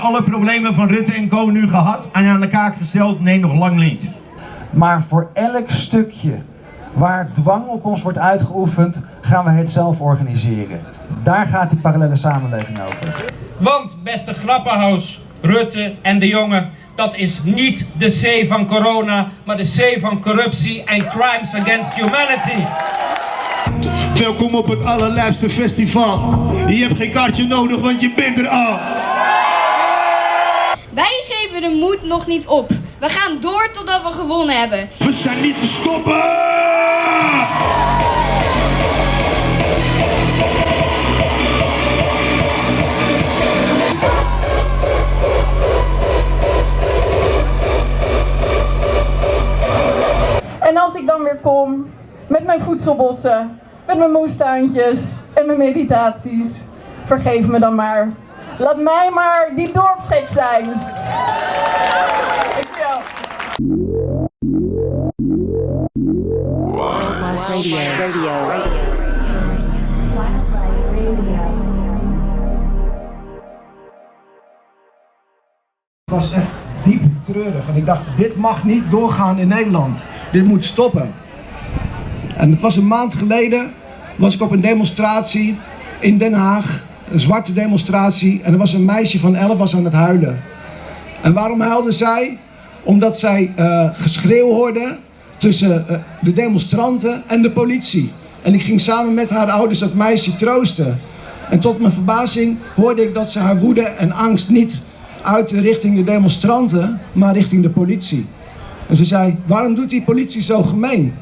alle problemen van Rutte en Co nu gehad en aan de kaak gesteld? Nee, nog lang niet. Maar voor elk stukje waar dwang op ons wordt uitgeoefend, gaan we het zelf organiseren. Daar gaat die parallele samenleving over. Want, beste Grappenhaus, Rutte en de jongen, dat is niet de C van corona, maar de C van corruptie en crimes against humanity. Welkom op het allerlijpste festival. Je hebt geen kaartje nodig, want je bent er al. Wij geven de moed nog niet op. We gaan door totdat we gewonnen hebben. We zijn niet te stoppen! En als ik dan weer kom met mijn voedselbossen, met mijn moestuintjes en mijn meditaties, vergeef me dan maar. Laat mij maar die dorpsgek zijn. Het was echt diep treurig. En ik dacht, dit mag niet doorgaan in Nederland. Dit moet stoppen. En het was een maand geleden, was ik op een demonstratie in Den Haag. Een zwarte demonstratie. En er was een meisje van 11 was aan het huilen. En waarom huilde zij? Omdat zij eh, geschreeuw hoorde tussen eh, de demonstranten en de politie. En ik ging samen met haar ouders dat meisje troosten. En tot mijn verbazing hoorde ik dat ze haar woede en angst niet uitte richting de demonstranten, maar richting de politie. En ze zei, waarom doet die politie zo gemeen?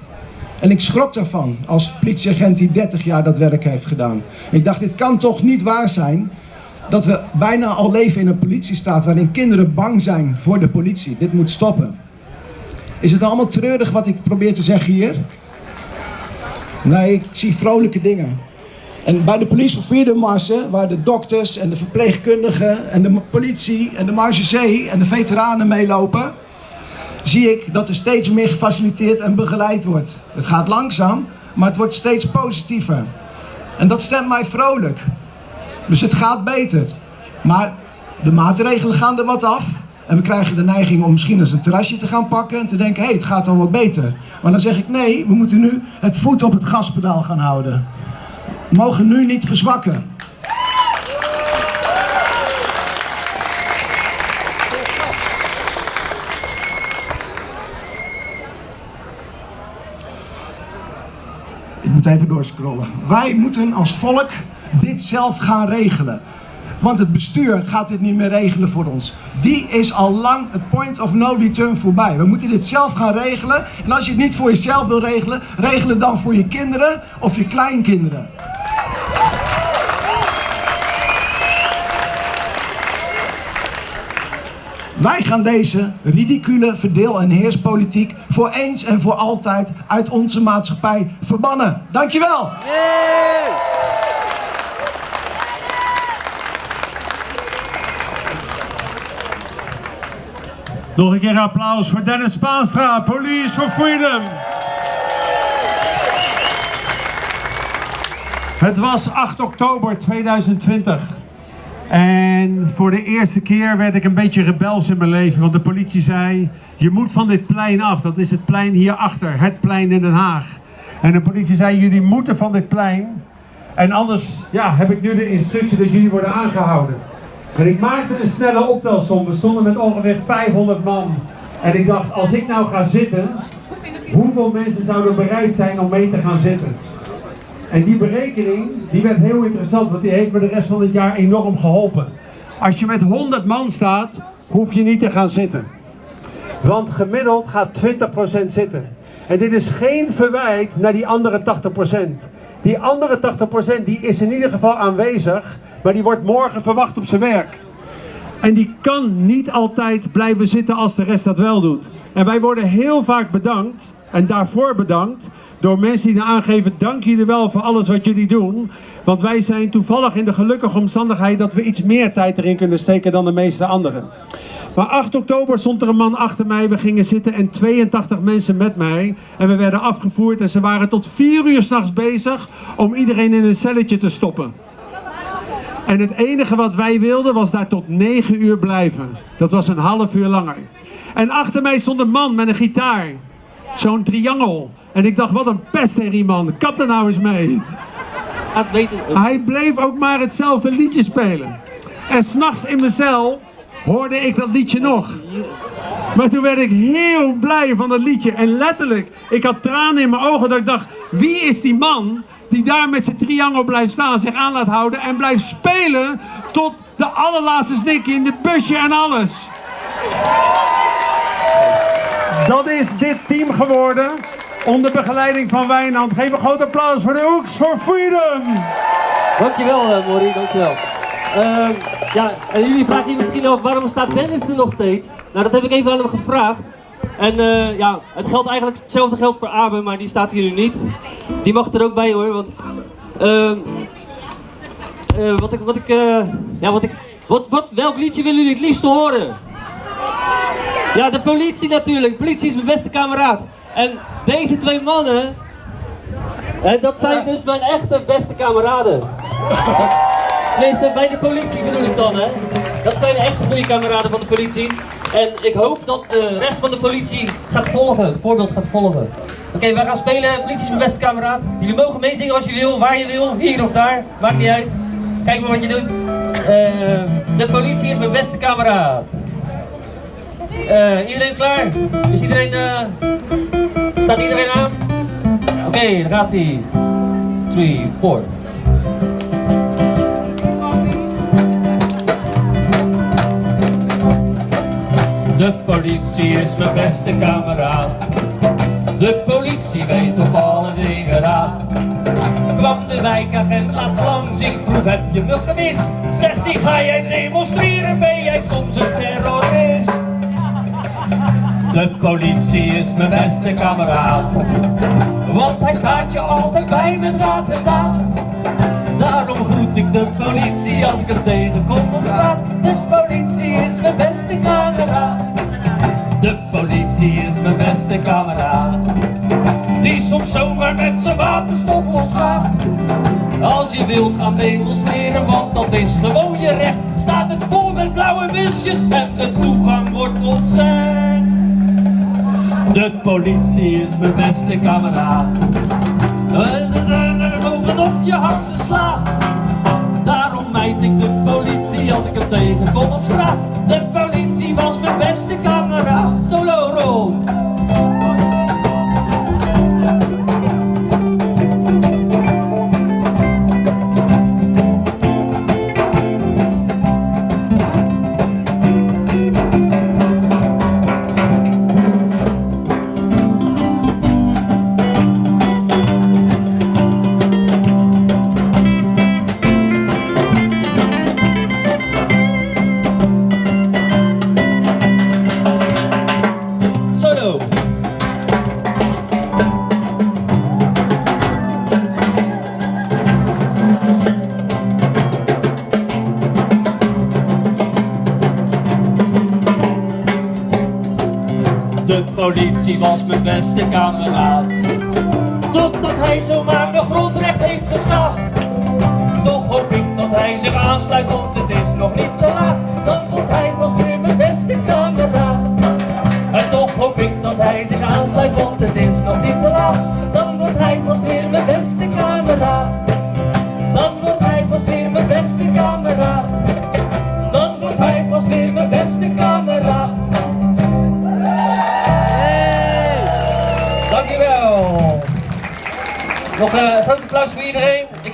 En ik schrok daarvan als politieagent die 30 jaar dat werk heeft gedaan. Ik dacht, dit kan toch niet waar zijn dat we bijna al leven in een politiestaat waarin kinderen bang zijn voor de politie. Dit moet stoppen. Is het allemaal treurig wat ik probeer te zeggen hier? Nee, ik zie vrolijke dingen. En bij de Police for Freedom marsen, waar de dokters en de verpleegkundigen en de politie en de marechaussee en de veteranen meelopen, zie ik dat er steeds meer gefaciliteerd en begeleid wordt. Het gaat langzaam, maar het wordt steeds positiever. En dat stemt mij vrolijk. Dus het gaat beter. Maar de maatregelen gaan er wat af. En we krijgen de neiging om misschien eens een terrasje te gaan pakken en te denken, hé, hey, het gaat al wat beter. Maar dan zeg ik, nee, we moeten nu het voet op het gaspedaal gaan houden. We mogen nu niet verzwakken. Moet even doorscrollen. Wij moeten als volk dit zelf gaan regelen. Want het bestuur gaat dit niet meer regelen voor ons. Die is al lang het point of no return voorbij. We moeten dit zelf gaan regelen. En als je het niet voor jezelf wil regelen, regel het dan voor je kinderen of je kleinkinderen. Wij gaan deze ridicule verdeel- en heerspolitiek voor eens en voor altijd uit onze maatschappij verbannen. Dankjewel! Nog een keer applaus voor Dennis Spaanstra, Police for Freedom. Het was 8 oktober 2020. En voor de eerste keer werd ik een beetje rebels in mijn leven. Want de politie zei, je moet van dit plein af. Dat is het plein hierachter, het plein in Den Haag. En de politie zei, jullie moeten van dit plein. En anders ja, heb ik nu de instructie dat jullie worden aangehouden. En ik maakte een snelle optelsom. We stonden met ongeveer 500 man. En ik dacht, als ik nou ga zitten, hoeveel mensen zouden bereid zijn om mee te gaan zitten? En die berekening, die werd heel interessant, want die heeft me de rest van het jaar enorm geholpen. Als je met 100 man staat, hoef je niet te gaan zitten. Want gemiddeld gaat 20% zitten. En dit is geen verwijt naar die andere 80%. Die andere 80% die is in ieder geval aanwezig, maar die wordt morgen verwacht op zijn werk. En die kan niet altijd blijven zitten als de rest dat wel doet. En wij worden heel vaak bedankt, en daarvoor bedankt, door mensen die aangeven, dank jullie wel voor alles wat jullie doen. Want wij zijn toevallig in de gelukkige omstandigheid dat we iets meer tijd erin kunnen steken dan de meeste anderen. Maar 8 oktober stond er een man achter mij, we gingen zitten en 82 mensen met mij. En we werden afgevoerd en ze waren tot 4 uur s'nachts bezig om iedereen in een celletje te stoppen. En het enige wat wij wilden was daar tot 9 uur blijven. Dat was een half uur langer. En achter mij stond een man met een gitaar. Zo'n triangel. En ik dacht, wat een pestherrie man. Kap er nou eens mee. Weten. Hij bleef ook maar hetzelfde liedje spelen. En s'nachts in mijn cel hoorde ik dat liedje nog. Maar toen werd ik heel blij van dat liedje. En letterlijk, ik had tranen in mijn ogen dat ik dacht, wie is die man die daar met zijn triangel blijft staan, zich aan laat houden en blijft spelen tot de allerlaatste snik in het busje en alles. Dat is dit team geworden. Onder begeleiding van Wijnand. Geef een groot applaus voor de Oeks for Freedom. Dankjewel, uh, dankjewel. Ehm ja, en jullie vragen je misschien af waarom staat Dennis er nog steeds? Nou, dat heb ik even aan hem gevraagd. En eh, ja, het geldt eigenlijk hetzelfde geldt voor Abe, maar die staat hier nu niet. Die mag er ook bij hoor, want ehm eh, wat ik, wat ik, ja, wat ik, wat, wat, welk liedje willen jullie het liefst horen? Ja, de politie natuurlijk. De politie is mijn beste kameraad. En deze twee mannen, hè, dat zijn dus mijn echte beste kameraden. Tenminste, bij de politie bedoel ik dan, hè. Dat zijn echt goede kameraden van de politie. En ik hoop dat de rest van de politie gaat volgen, het voorbeeld gaat volgen. Oké, wij gaan spelen. Politie is mijn beste kameraad. Jullie mogen meezingen als je wil, waar je wil, hier of daar. Maakt niet uit. Kijk maar wat je doet. Eh, de politie is mijn beste kameraad. Eh, iedereen klaar? Is iedereen, eh, staat iedereen aan? Oké, daar gaat hij. 3, 4. De politie is mijn beste kameraad. De politie weet op alle dingen raad. Kwam de wijkagent laatst langs, ik vroeg heb je me gemist? Zegt hij ga jij demonstreren, ben jij soms een terrorist? De politie is mijn beste kameraad. Want hij staat je altijd bij met raad en daad. Daarom groet ik de politie als ik hem tegenkom op straat. De politie is mijn beste kameraad. De politie is mijn beste kameraad. Die soms zomaar met zijn wapenstok losgaat. Als je wilt gaan demonstreren, want dat is gewoon je recht. Staat het vol met blauwe busjes en de toegang wordt ontzegd. De politie is mijn beste kameraad. En de ogen op je harsen slaat. Daarom mijt ik de politie als ik hem tegenkom op straat. De politie was mijn beste mijn beste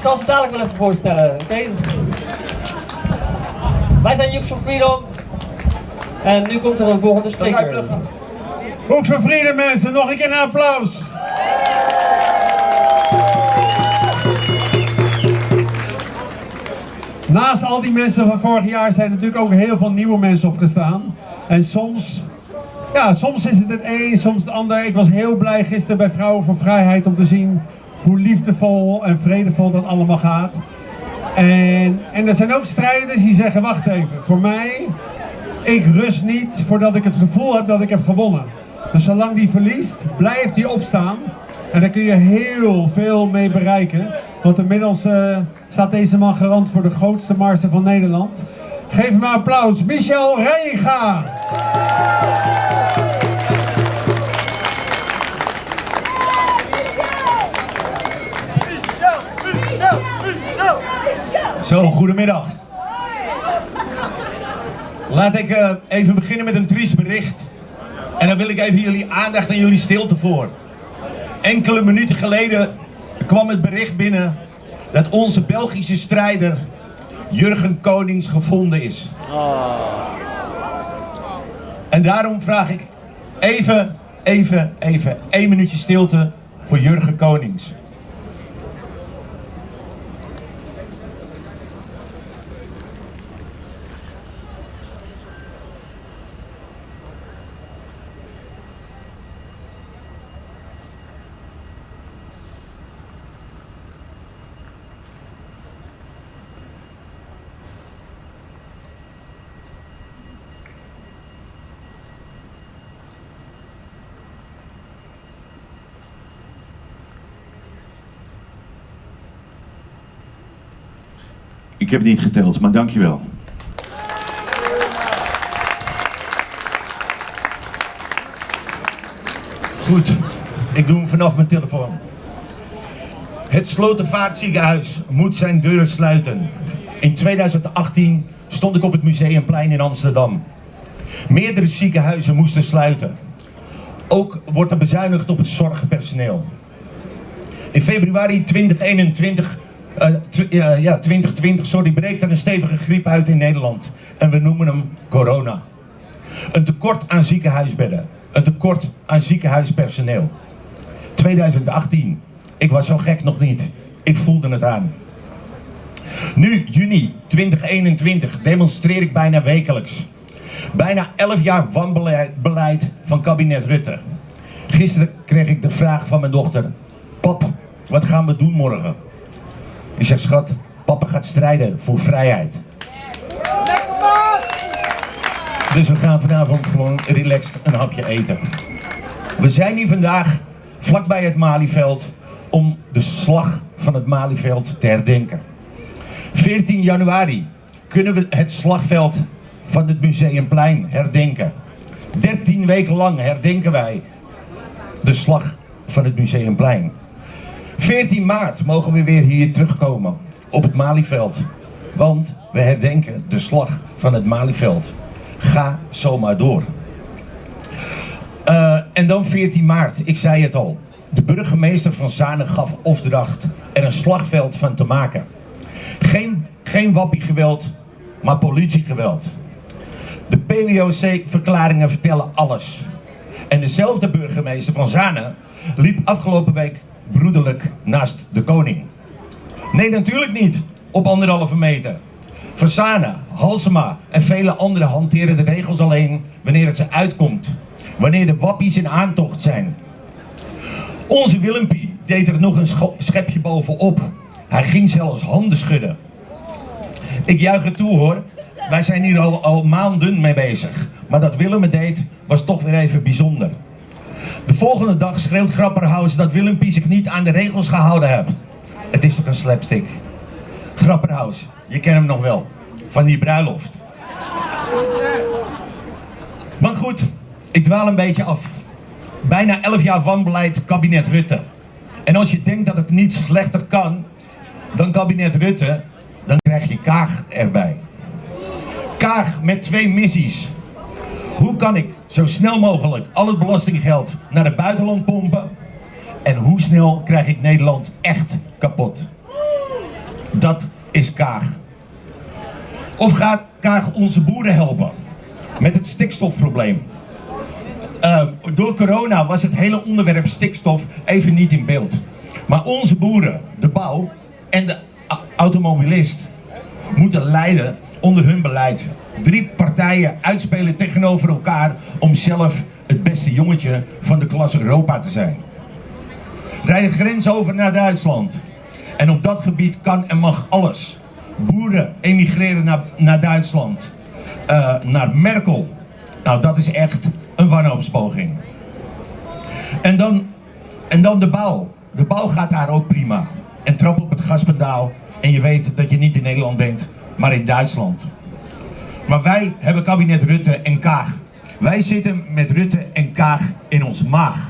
zal ze dadelijk wel even voorstellen, oké? Wij zijn Jux for Freedom. En nu komt er een volgende spreker. Hoek voor Freedom mensen, nog een keer een applaus. Naast al die mensen van vorig jaar zijn er natuurlijk ook heel veel nieuwe mensen opgestaan. En soms, ja, soms is het het een, soms het ander. Ik was heel blij gisteren bij Vrouwen voor Vrijheid om te zien liefdevol en vredevol dat allemaal gaat. En, en er zijn ook strijders die zeggen, wacht even, voor mij, ik rust niet voordat ik het gevoel heb dat ik heb gewonnen. Dus zolang die verliest, blijft hij opstaan. En daar kun je heel veel mee bereiken. Want inmiddels eh, staat deze man garant voor de grootste marsen van Nederland. Geef hem een applaus, Michel Reinga. Zo, goedemiddag. Laat ik eh, even beginnen met een triest bericht. En dan wil ik even jullie aandacht en jullie stilte voor. Enkele minuten geleden kwam het bericht binnen dat onze Belgische strijder Jurgen Konings gevonden is. En daarom vraag ik even, even, even één minuutje stilte voor Jurgen Konings. Ik heb niet geteld, maar dankjewel. Goed, ik doe hem vanaf mijn telefoon. Het Slotervaartziekenhuis moet zijn deuren sluiten. In 2018 stond ik op het Museumplein in Amsterdam. Meerdere ziekenhuizen moesten sluiten. Ook wordt er bezuinigd op het zorgpersoneel. In februari 2021, eh, tw- ja, ja, 2020, sorry, breekt er een stevige griep uit in Nederland. En we noemen hem corona. Een tekort aan ziekenhuisbedden. Een tekort aan ziekenhuispersoneel. 2018. Ik was zo gek nog niet. Ik voelde het aan. Nu, juni 2021, demonstreer ik bijna wekelijks. Bijna 11 jaar wanbeleid beleid van kabinet Rutte. Gisteren kreeg ik de vraag van mijn dochter: Pap, wat gaan we doen morgen? Ik zeg, schat, papa gaat strijden voor vrijheid. Dus we gaan vanavond gewoon relaxed een hapje eten. We zijn hier vandaag vlakbij het Malieveld om de slag van het Malieveld te herdenken. 14 januari kunnen we het slagveld van het Museumplein herdenken. 13 weken lang herdenken wij de slag van het Museumplein. 14 maart mogen we weer hier terugkomen op het Malieveld. Want we herdenken de slag van het Malieveld. Ga zomaar door. Eh, en dan 14 maart, ik zei het al. De burgemeester van Zanen gaf opdracht er een slagveld van te maken. Geen, geen wappiegeweld, maar politiegeweld. De PWOC-verklaringen vertellen alles. En dezelfde burgemeester van Zanen liep afgelopen week broederlijk naast de koning. Nee, natuurlijk niet. Op anderhalve meter. Versana, Halsema en vele anderen hanteren de regels alleen wanneer het ze uitkomt. Wanneer de wappies in aantocht zijn. Onze Willempie deed er nog een schepje bovenop. Hij ging zelfs handen schudden. Ik juich het toe hoor. Wij zijn hier al, al maanden mee bezig. Maar dat Willem het deed was toch weer even bijzonder. De volgende dag schreeuwt Grapperhaus dat Willempie zich niet aan de regels gehouden heeft. Het is toch een slapstick. Grapperhaus, je kent hem nog wel. Van die bruiloft. Maar goed, ik dwaal een beetje af. Bijna 11 jaar wanbeleid kabinet Rutte. En als je denkt dat het niet slechter kan dan kabinet Rutte, dan krijg je Kaag erbij. Kaag met twee missies. Hoe kan ik zo snel mogelijk al het belastinggeld naar het buitenland pompen? En hoe snel krijg ik Nederland echt kapot? Dat is Kaag. Of gaat Kaag onze boeren helpen met het stikstofprobleem? Uh, door corona was het hele onderwerp stikstof even niet in beeld. Maar onze boeren, de bouw en de automobilist moeten lijden onder hun beleid. Drie partijen uitspelen tegenover elkaar om zelf het beste jongetje van de klas Europa te zijn. Rij de grens over naar Duitsland. En op dat gebied kan en mag alles. Boeren emigreren naar, naar Duitsland. Eh, naar Merkel. Nou, dat is echt een wanhoopspoging. En dan En dan de bouw. De bouw gaat daar ook prima. En trap op het gaspedaal en je weet dat je niet in Nederland bent, maar in Duitsland. Maar wij hebben kabinet Rutte en Kaag. Wij zitten met Rutte en Kaag in onze maag.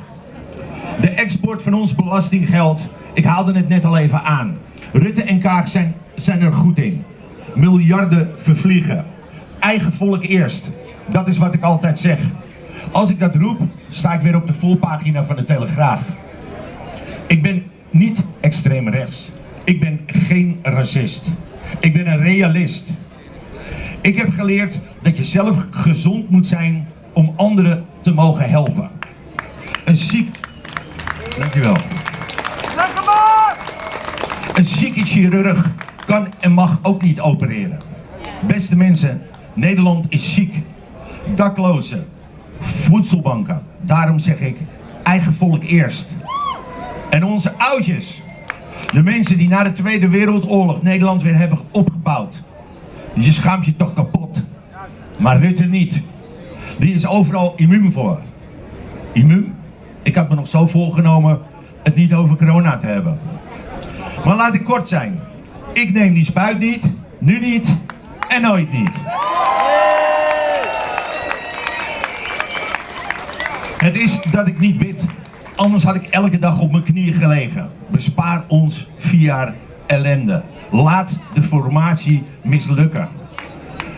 De export van ons belastinggeld, ik haalde het net al even aan. Rutte en Kaag zijn, zijn er goed in. Miljarden vervliegen. Eigen volk eerst. Dat is wat ik altijd zeg. Als ik dat roep, sta ik weer op de volpagina van de Telegraaf. Ik ben niet extreem rechts. Ik ben geen racist. Ik ben een realist. Ik heb geleerd dat je zelf gezond moet zijn om anderen te mogen helpen. Een ziek... Dankjewel. Een zieke chirurg kan en mag ook niet opereren. Beste mensen, Nederland is ziek. Daklozen, voedselbanken. Daarom zeg ik, eigen volk eerst. En onze oudjes, de mensen die na de Tweede Wereldoorlog Nederland weer hebben opgebouwd. Je schaamt je toch kapot. Maar Rutte niet. Die is overal immuun voor. Immuun? Ik had me nog zo voorgenomen het niet over corona te hebben. Maar laat ik kort zijn. Ik neem die spuit niet, nu niet en nooit niet. Het is dat ik niet bid. Anders had ik elke dag op mijn knieën gelegen. Bespaar ons vier jaar ellende. Laat de formatie mislukken.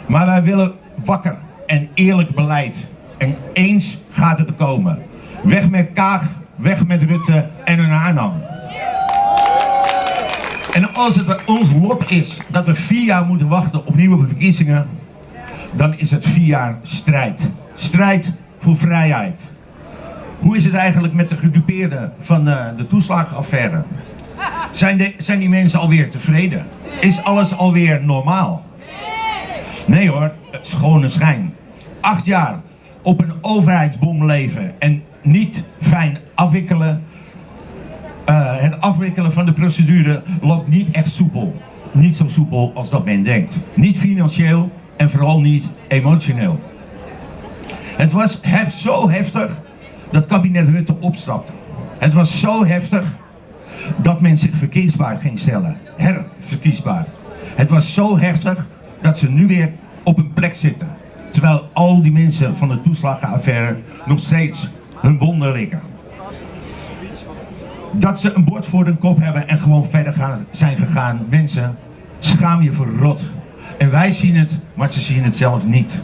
Maar wij willen wakker en eerlijk beleid. En eens gaat het komen. Weg met Kaag, weg met Rutte en hun aanhang. En als het ons lot is dat we vier jaar moeten wachten op nieuwe verkiezingen, dan is het vier jaar strijd. Strijd voor vrijheid. Hoe is het eigenlijk met de gedupeerden van de, de toeslagenaffaire? Zijn, de, zijn die mensen alweer tevreden? Is alles alweer normaal? Nee hoor, schone schijn. Acht jaar op een overheidsbom leven en niet fijn afwikkelen. Uh, het afwikkelen van de procedure loopt niet echt soepel. Niet zo soepel als dat men denkt. Niet financieel en vooral niet emotioneel. Het was hef, zo heftig dat kabinet Rutte opstapte. Het was zo heftig dat men zich verkiesbaar ging stellen. Herverkiesbaar. Het was zo heftig dat ze nu weer op een plek zitten. Terwijl al die mensen van de toeslagenaffaire nog steeds hun wonden likken. Dat ze een bord voor hun kop hebben en gewoon verder gaan, zijn gegaan. Mensen, schaam je voor rot. En wij zien het, maar ze zien het zelf niet.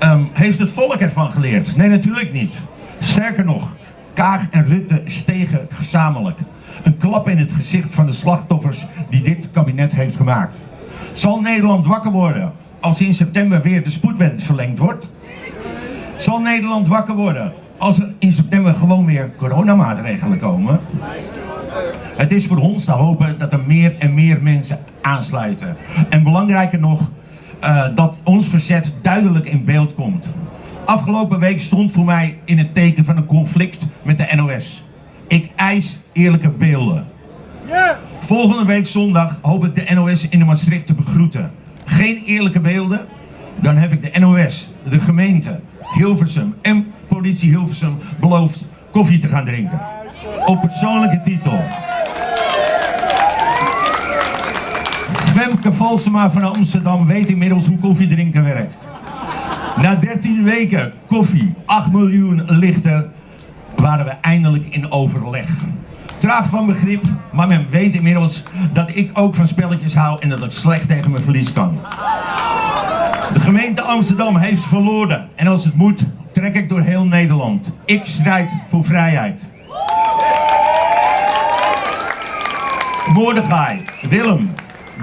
Um, heeft het volk ervan geleerd? Nee, natuurlijk niet. Sterker nog, Kaag en Rutte stegen gezamenlijk. Een klap in het gezicht van de slachtoffers die dit kabinet heeft gemaakt. Zal Nederland wakker worden als in september weer de spoedwet verlengd wordt? Zal Nederland wakker worden als er in september gewoon weer coronamaatregelen komen? Het is voor ons te hopen dat er meer en meer mensen aansluiten. En belangrijker nog, uh, dat ons verzet duidelijk in beeld komt. Afgelopen week stond voor mij in het teken van een conflict met de NOS. Ik eis eerlijke beelden. Volgende week zondag hoop ik de NOS in de Maastricht te begroeten. Geen eerlijke beelden? Dan heb ik de NOS, de gemeente, Hilversum en politie Hilversum beloofd koffie te gaan drinken. Op persoonlijke titel. Femke Valsema van Amsterdam weet inmiddels hoe koffie drinken werkt. Na 13 weken koffie, 8 miljoen lichter, waren we eindelijk in overleg. Traag van begrip, maar men weet inmiddels dat ik ook van spelletjes hou en dat ik slecht tegen mijn verlies kan. De gemeente Amsterdam heeft verloren en als het moet, trek ik door heel Nederland. Ik strijd voor vrijheid. Mordechai, Willem,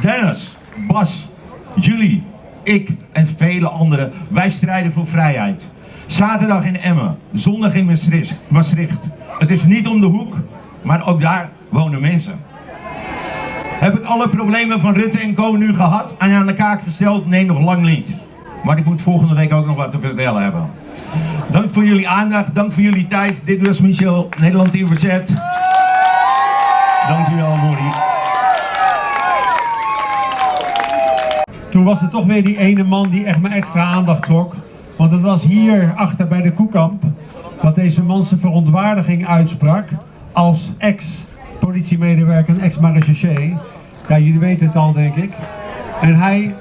Dennis, Bas, Julie, ik en vele anderen, wij strijden voor vrijheid. Zaterdag in Emmen, zondag in Maastricht. Het is niet om de hoek, maar ook daar wonen mensen. Heb ik alle problemen van Rutte en Co nu gehad en aan de kaak gesteld? Nee, nog lang niet. Maar ik moet volgende week ook nog wat te vertellen hebben. Dank voor jullie aandacht, dank voor jullie tijd. Dit was Michel, Nederland in Verzet. Dank u wel, Mori. Toen was er toch weer die ene man die echt mijn extra aandacht trok. Want het was hier achter bij de Koekamp dat deze man zijn verontwaardiging uitsprak als ex-politiemedewerker, een ex-marechaussee. Ja, jullie weten het al, denk ik. En hij,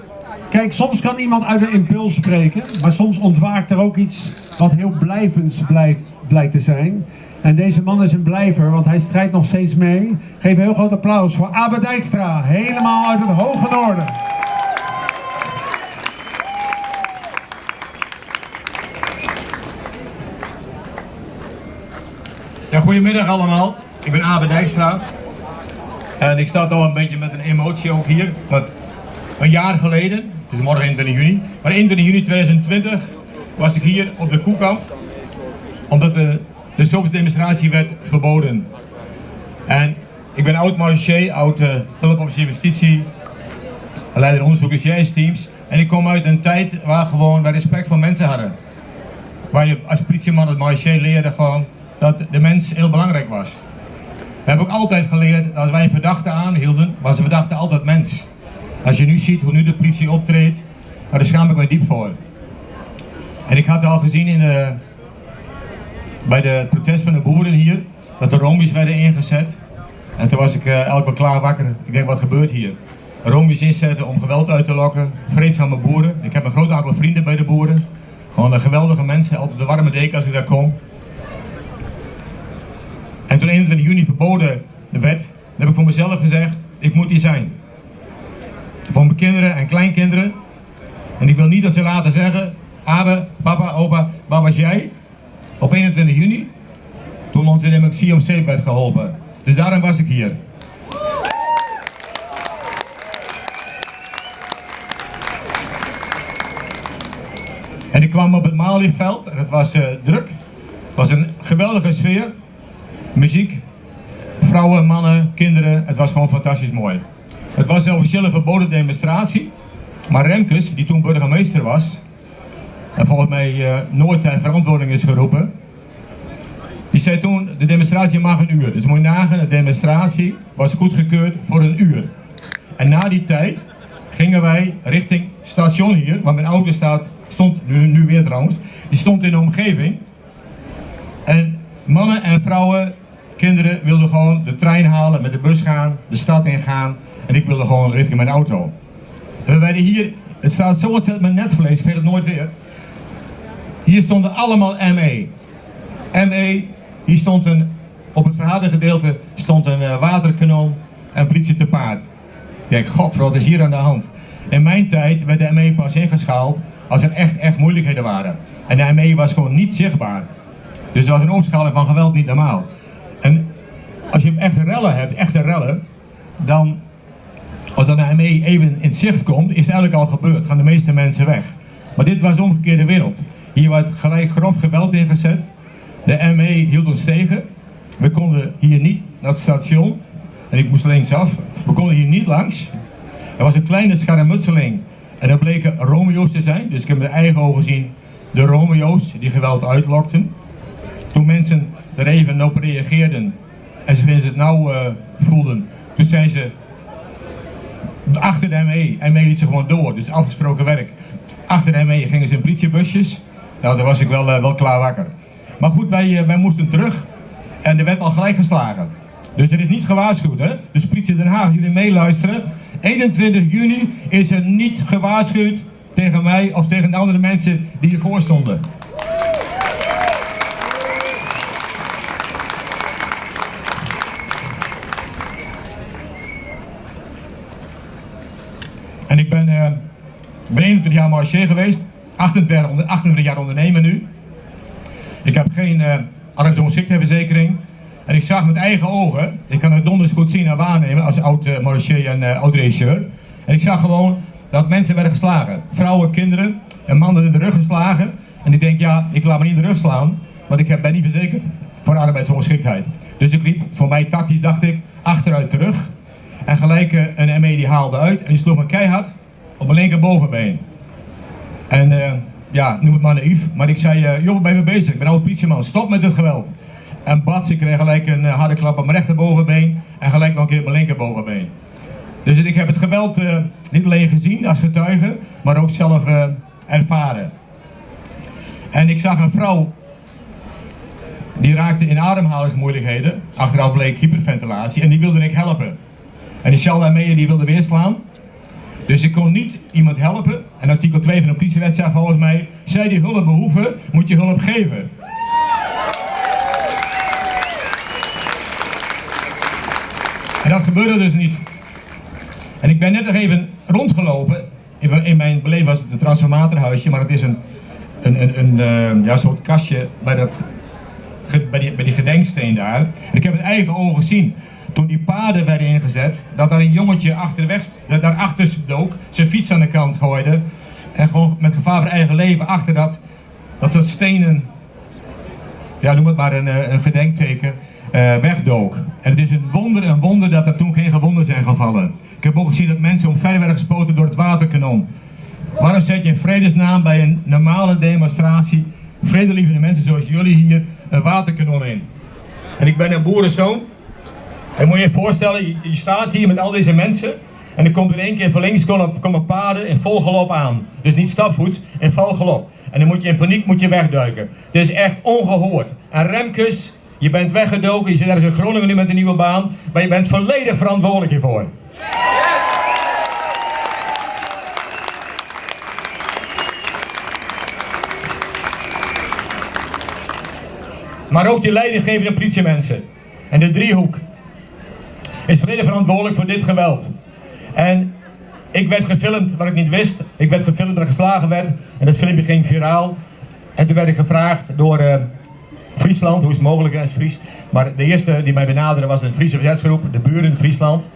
kijk, soms kan iemand uit een impuls spreken, maar soms ontwaakt er ook iets wat heel blijvends blijkt, blijkt te zijn. En deze man is een blijver, want hij strijdt nog steeds mee. Geef een heel groot applaus voor Abe Dijkstra, helemaal uit het hoge noorden. Ja, goedemiddag allemaal. Ik ben Abe Dijkstra. En ik sta nog een beetje met een emotie ook hier. Want een jaar geleden, het is morgen 21 juni, maar 21 juni 2020 was ik hier op de Koekamp. Omdat de, de demonstratie werd verboden. En ik ben oud marechaussee, oud uh, justitie, leider onderzoek teams. En ik kom uit een tijd waar gewoon we respect voor mensen hadden. Waar je als politieman het marechaussee leerde gewoon dat de mens heel belangrijk was. We hebben ook altijd geleerd dat als wij een verdachte aanhielden, was de verdachte altijd mens. Als je nu ziet hoe nu de politie optreedt, daar schaam ik me diep voor. En ik had al gezien in de, bij de protest van de boeren hier, dat de romies werden ingezet. En toen was ik uh, elke klaar wakker. Ik denk, wat gebeurt hier? Romies inzetten om geweld uit te lokken, vreedzame boeren. Ik heb een groot aantal vrienden bij de boeren. Gewoon een geweldige mensen, altijd de warme deken als ik daar kom. En toen 21 juni verboden de wet, heb ik voor mezelf gezegd, ik moet hier zijn. Voor mijn kinderen en kleinkinderen. En ik wil niet dat ze later zeggen, Abe, papa, opa, waar was jij? Op 21 juni, toen ons in de CMC werd geholpen. Dus daarom was ik hier. En ik kwam op het Malieveld en het was uh, druk. Het was een geweldige sfeer muziek, vrouwen, mannen, kinderen. Het was gewoon fantastisch mooi. Het was een officiële verboden demonstratie. Maar Remkes, die toen burgemeester was, en volgens mij uh, nooit ter verantwoording is geroepen, die zei toen, de demonstratie mag een uur. Dus moet je de demonstratie was goedgekeurd voor een uur. En na die tijd gingen wij richting station hier, waar mijn auto staat, stond, nu weer trouwens, die stond in de omgeving. En mannen en vrouwen kinderen wilden gewoon de trein halen, met de bus gaan, de stad ingaan. En ik wilde gewoon richting mijn auto. We werden hier, het staat zo ontzettend met netvlees, ik het nooit weer. Hier stonden allemaal ME. ME, hier stond een, op het verhadergedeelte stond een uh, waterkanon en politie te paard. Ik denk, god, wat is hier aan de hand? In mijn tijd werd de ME pas ingeschaald als er echt, echt moeilijkheden waren. En de ME was gewoon niet zichtbaar. Dus was een opschaling van geweld niet normaal. En als je echt rellen hebt, echte rellen, dan als dan de ME even in zicht komt, is het eigenlijk al gebeurd. Gaan de meeste mensen weg. Maar dit was de omgekeerde wereld. Hier werd gelijk grof geweld ingezet. De ME hield ons tegen. We konden hier niet naar het station. En ik moest linksaf. We konden hier niet langs. Er was een kleine schermutseling. En er bleken Romeo's te zijn. Dus ik heb met eigen ogen gezien de Romeo's die geweld uitlokten. Toen mensen er even op reageerden en ze het nou uh, voelden, toen zijn ze achter de ME, ME liet ze gewoon door, dus afgesproken werk. Achter de ME gingen ze in politiebusjes, nou daar was ik wel, uh, wel klaar wakker. Maar goed, wij, uh, wij moesten terug en er werd al gelijk geslagen. Dus er is niet gewaarschuwd, hè? Dus politie Den Haag, jullie meeluisteren. 21 juni is er niet gewaarschuwd tegen mij of tegen de andere mensen die hiervoor stonden. En ik ben, uh, ben 21 jaar geweest, 28, 28 jaar ondernemer nu. Ik heb geen uh, arbeidsongeschiktheidsverzekering. En ik zag met eigen ogen, ik kan het donders goed zien en waarnemen als oud uh, en oud regisseur. En ik zag gewoon dat mensen werden geslagen. Vrouwen, kinderen en mannen in de rug geslagen. En ik denk, ja, ik laat me niet in de rug slaan, want ik ben niet verzekerd voor arbeidsongeschiktheid. Dus ik liep, voor mij tactisch dacht ik, achteruit terug. En gelijk uh, een ME die haalde uit en die sloeg me keihard op mijn linkerbovenbeen. En uh, ja, noem het maar naïef, maar ik zei, uh, joh, ben je mee bezig? Ik ben oud politieman, stop met het geweld. En bats, ik kreeg gelijk een harde klap op mijn rechterbovenbeen en gelijk nog een keer op mijn linkerbovenbeen. Dus ik heb het geweld niet alleen gezien als getuige, maar ook zelf ervaren. En ik zag een vrouw die raakte in ademhalingsmoeilijkheden. Achteraf bleek hyperventilatie en die wilde ik helpen. En die Shalda Meijer die wilde weer slaan. Dus ik kon niet iemand helpen. En artikel 2 van de politiewet zegt volgens mij, zij die hulp behoeven, moet je hulp geven. En dat gebeurde dus niet. En ik ben net nog even rondgelopen. In, mijn beleving was het een transformatorhuisje, maar het is een, een, een, uh, ja, soort kastje bij, dat, bij, die, bij die gedenksteen daar. En ik heb het eigen ogen gezien. Toen die paden werden ingezet, dat daar een jongetje achter de weg, daarachter dook, zijn fiets aan de kant gooide. En gewoon met gevaar voor eigen leven achter dat, dat het stenen, ja noem het maar een, een gedenkteken, uh, wegdook. En het is een wonder, een wonder dat er toen geen gewonden zijn gevallen. Ik heb ook gezien dat mensen omver werden gespoten door het waterkanon. Waarom zet je in vredesnaam bij een normale demonstratie, vredelievende mensen zoals jullie hier, een waterkanon in? En ik ben een boerenzoon. En moet je je voorstellen, je, staat hier met al deze mensen. En er komt in één keer van links komen, paden in vol galop aan. Dus niet stapvoets, in vol galop. En dan moet je in paniek moet je wegduiken. Dit is echt ongehoord. En Remkes, je bent weggedoken, je zit ergens in Groningen nu met een nieuwe baan. Maar je bent volledig verantwoordelijk hiervoor. Maar ook die leidinggevende politiemensen. En de driehoek is volledig verantwoordelijk voor dit geweld. En ik werd gefilmd wat ik niet wist. Ik werd gefilmd dat ik geslagen werd. En dat filmpje ging viraal. En toen werd ik gevraagd door uh, Friesland, hoe is het mogelijk als Fries. Maar de eerste die mij benaderde was een Friese verzetsgroep, de buren Friesland.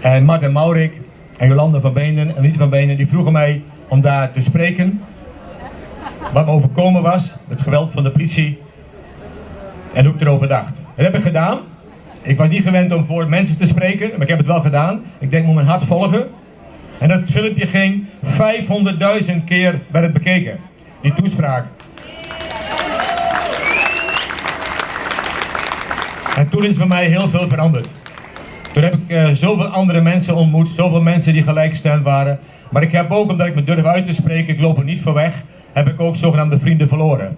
En Martin Maurik en Jolande van Benen en Liete van Benen, die vroegen mij om daar te spreken. Wat me overkomen was, het geweld van de politie. En hoe ik erover dacht. Dat heb ik gedaan. Ik was niet gewend om voor mensen te spreken, maar ik heb het wel gedaan. Ik denk, moet mijn hart volgen. En dat filmpje ging 500.000 keer werd het bekeken. Die toespraak. En toen is voor mij heel veel veranderd. Toen heb ik uh, zoveel andere mensen ontmoet, zoveel mensen die gelijkgestemd waren. Maar ik heb ook, omdat ik me durf uit te spreken, ik loop er niet voor weg, heb ik ook zogenaamde vrienden verloren.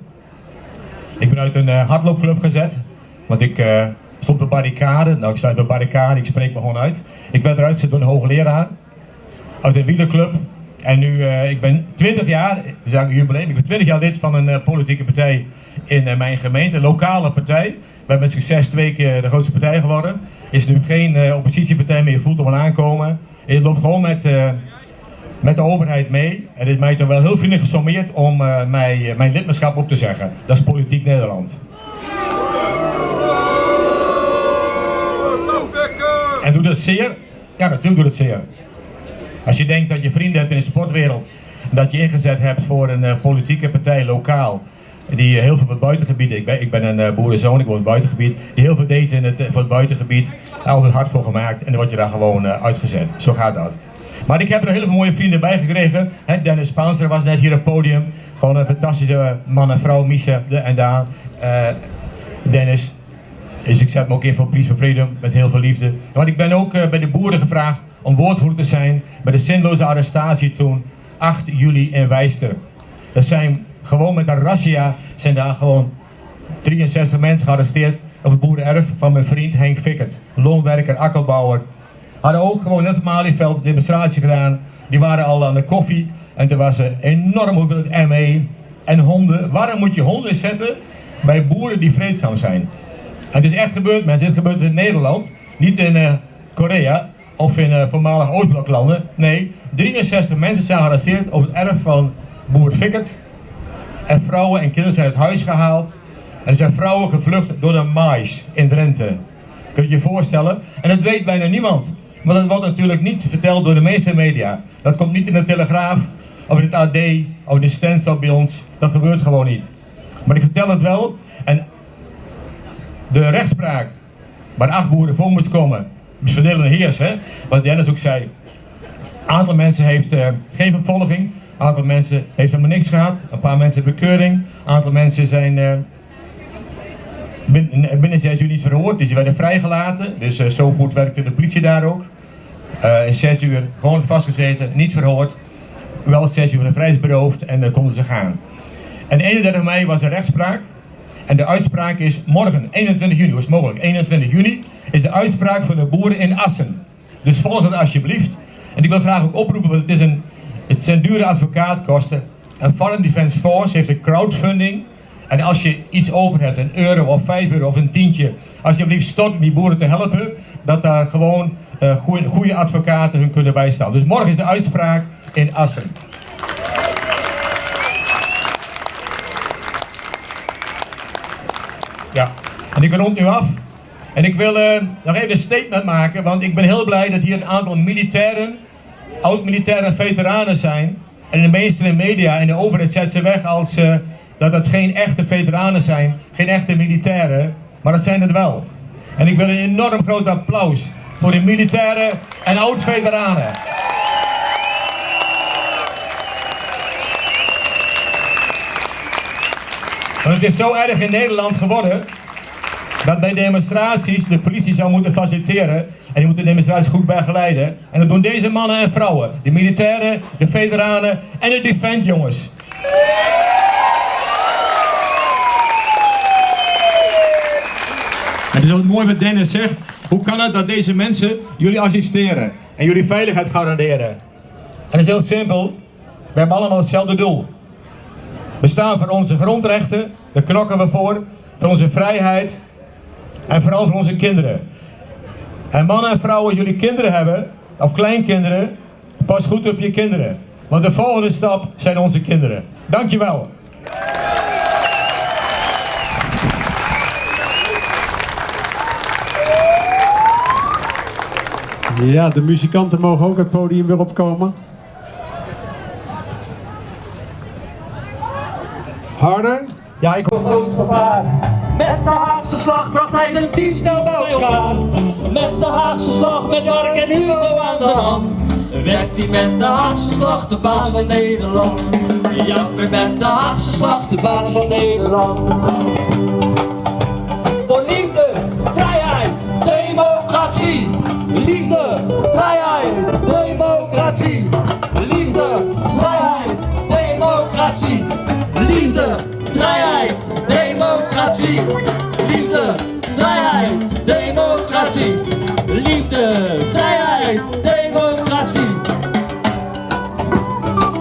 Ik ben uit een uh, hardloopclub gezet, want ik uh, stond op de barricade. Nou, ik sta op de barricade, ik spreek me gewoon uit. Ik werd eruit gezet door een hoogleraar uit een wielerclub. En nu, uh, ik ben 20 jaar, we zeggen jubileum, ik ben 20 jaar lid van een uh, politieke partij in uh, mijn gemeente, een lokale partij. We hebben met succes twee keer de grootste partij geworden. Is nu geen oppositiepartij meer, voelt hem al aankomen. Het loopt gewoon met, met de overheid mee. En het is mij toch wel heel vriendelijk gesommeerd om mij, mijn lidmaatschap op te zeggen. Dat is Politiek Nederland. En doet dat zeer? Ja, natuurlijk doet het zeer. Als je denkt dat je vrienden hebt in de sportwereld, dat je ingezet hebt voor een uh, politieke partij lokaal, die heel veel voor het buitengebied, ik ben, ik ben een uh, boerenzoon, ik woon in het buitengebied, die heel veel deed in het, voor het buitengebied, altijd hard voor gemaakt en dan word je daar gewoon uitgezet. Zo gaat dat. Maar ik heb er hele mooie vrienden bij gekregen. Dennis Spaanster was net hier op het podium. Gewoon een fantastische man en vrouw, Misha en Daan. Dennis, dus ik zet me ook in voor Peace for Freedom met heel veel liefde. Want ik ben ook uh, bij de boeren gevraagd om woordvoerder te zijn bij de zinloze arrestatie toen 8 juli in Wijster. Dat zijn gewoon met een razzia zijn daar gewoon 63 mensen gearresteerd op het boerenerf van mijn vriend Henk Fikkert. Loonwerker, akkerbouwer. Hadden ook gewoon net Malieveld demonstratie gedaan. Die waren al aan de koffie en er was een enorm hoeveelheid ME en honden. Waarom moet je honden zetten bij boeren die vreedzaam zijn? Het is echt gebeurd mensen, het gebeurt in Nederland, niet in uh, Korea of in uh, voormalig Oostbloklanden. Nee, 63 mensen zijn gearresteerd op het erf van boer Fikkert. En vrouwen en kinderen zijn uit huis gehaald. En er zijn vrouwen gevlucht door de mais in Drenthe. Kun je je voorstellen? En dat weet bijna niemand. Want dat wordt natuurlijk niet verteld door de meeste media. Dat komt niet in de Telegraaf, of in het AD, of de Stenstad bij ons. Dat gebeurt gewoon niet. Maar ik vertel het wel. En de rechtspraak waar acht boeren voor moet komen, is verdelende heers, hè? wat Dennis ook zei. Een aantal mensen heeft uh, geen vervolging, een aantal mensen heeft helemaal niks gehad, een paar mensen hebben bekeuring, een aantal mensen zijn uh, binnen, binnen zes uur niet verhoord, dus die werden vrijgelaten. Dus uh, zo goed werkte de politie daar ook. in zes uur gewoon vastgezeten, niet verhoord, wel zes uur vrijheidsberoofd en dan konden ze gaan. En 31 mei was er rechtspraak. En de uitspraak is morgen, 21 juni, hoe is het mogelijk? 21 juni is de uitspraak van de boeren in Assen. Dus volg het alsjeblieft. En ik wil graag ook oproepen, want het, is een, het zijn dure advocaatkosten. En Foreign Defense Force heeft een crowdfunding. En als je iets over hebt, een euro of vijf euro of een tientje, alsjeblieft stort om die boeren te helpen, dat daar gewoon uh, goede advocaten hun kunnen bijstaan. Dus morgen is de uitspraak in Assen. Ja, en ik rond nu af. En ik wil uh, nog even een statement maken, want ik ben heel blij dat hier een aantal militairen, oud-militairen veteranen zijn. En de de media en de overheid zet ze weg als uh, dat het geen echte veteranen zijn, geen echte militairen, maar dat zijn het wel. En ik wil een enorm groot applaus voor de militairen en oud-veteranen. Want het is zo erg in Nederland geworden dat bij demonstraties de politie zou moeten faciliteren en die moeten de demonstraties goed begeleiden. En dat doen deze mannen en vrouwen, de militairen, de veteranen en de defend jongens. En het is ook mooi wat Dennis zegt. Hoe kan het dat deze mensen jullie assisteren en jullie veiligheid garanderen? En het is heel simpel. We hebben allemaal hetzelfde doel. We staan voor onze grondrechten, daar knokken we voor, voor onze vrijheid en vooral voor onze kinderen. En mannen en vrouwen, jullie kinderen hebben, of kleinkinderen, pas goed op je kinderen. Want de volgende stap zijn onze kinderen. Dankjewel. Ja, de muzikanten mogen ook het podium weer opkomen. Harder? Ja, ik hoor groot gevaar. Met de Haagse slag bracht hij zijn team snel bij elkaar. Met de Haagse slag, met Mark en Hugo aan de hand. Werd hij met de Haagse slag de baas van Nederland. Ja, weer met de Haagse slag de baas van Nederland. Voor liefde, vrijheid, democratie. Liefde, vrijheid, democratie. Liefde, vrijheid, democratie. Liefde, vrijheid, democratie. Liefde, vrijheid, democratie. Liefde, vrijheid, democratie.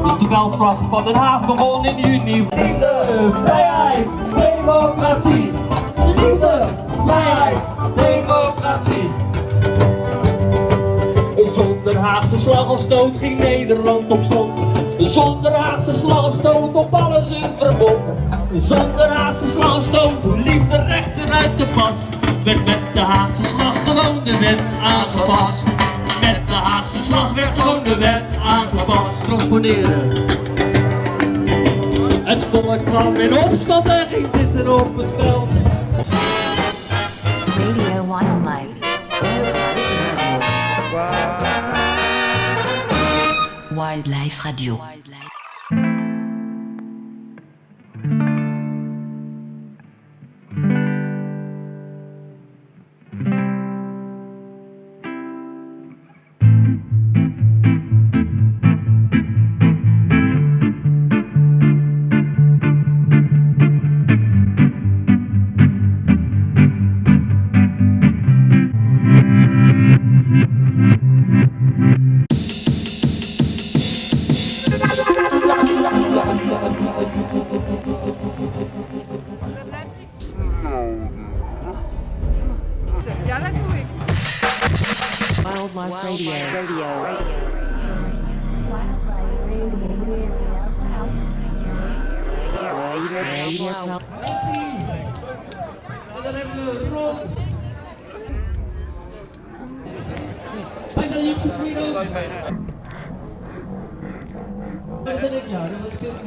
Dus de veldslag van Den Haag begon in juni. Liefde, vrijheid, democratie. Liefde, vrijheid, democratie. Zonder Haagse slag of stoot ging Nederland op slot. Zonder Haagse slag of stoot op alles een verbod. Zonder Haagse slag of stoot liep de rechter uit de pas. Werd met de Haagse slag gewoon de wet aangepast. Met de Haagse slag werd gewoon de wet aangepast. Transponeren. Het volk kwam in opstand en ging zitten op het veld. Radio Wildlife. Wildlife Radio.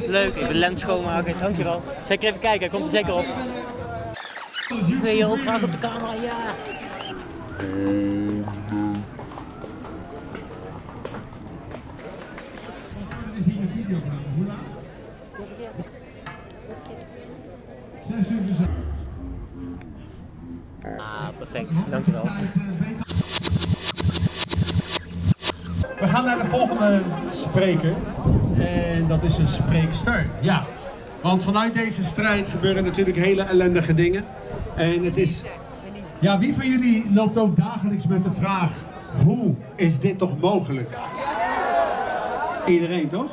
Leuk, ik ben lens schoonmaker, dankjewel. Zeker even kijken, hij komt er zeker op. Wil je ook graag op de camera? Ja. Ah, perfect, dankjewel. Volgende spreker. En dat is een spreekster. Ja. Want vanuit deze strijd gebeuren natuurlijk hele ellendige dingen. En het is... Ja, wie van jullie loopt ook dagelijks met de vraag... Hoe is dit toch mogelijk? Iedereen, toch?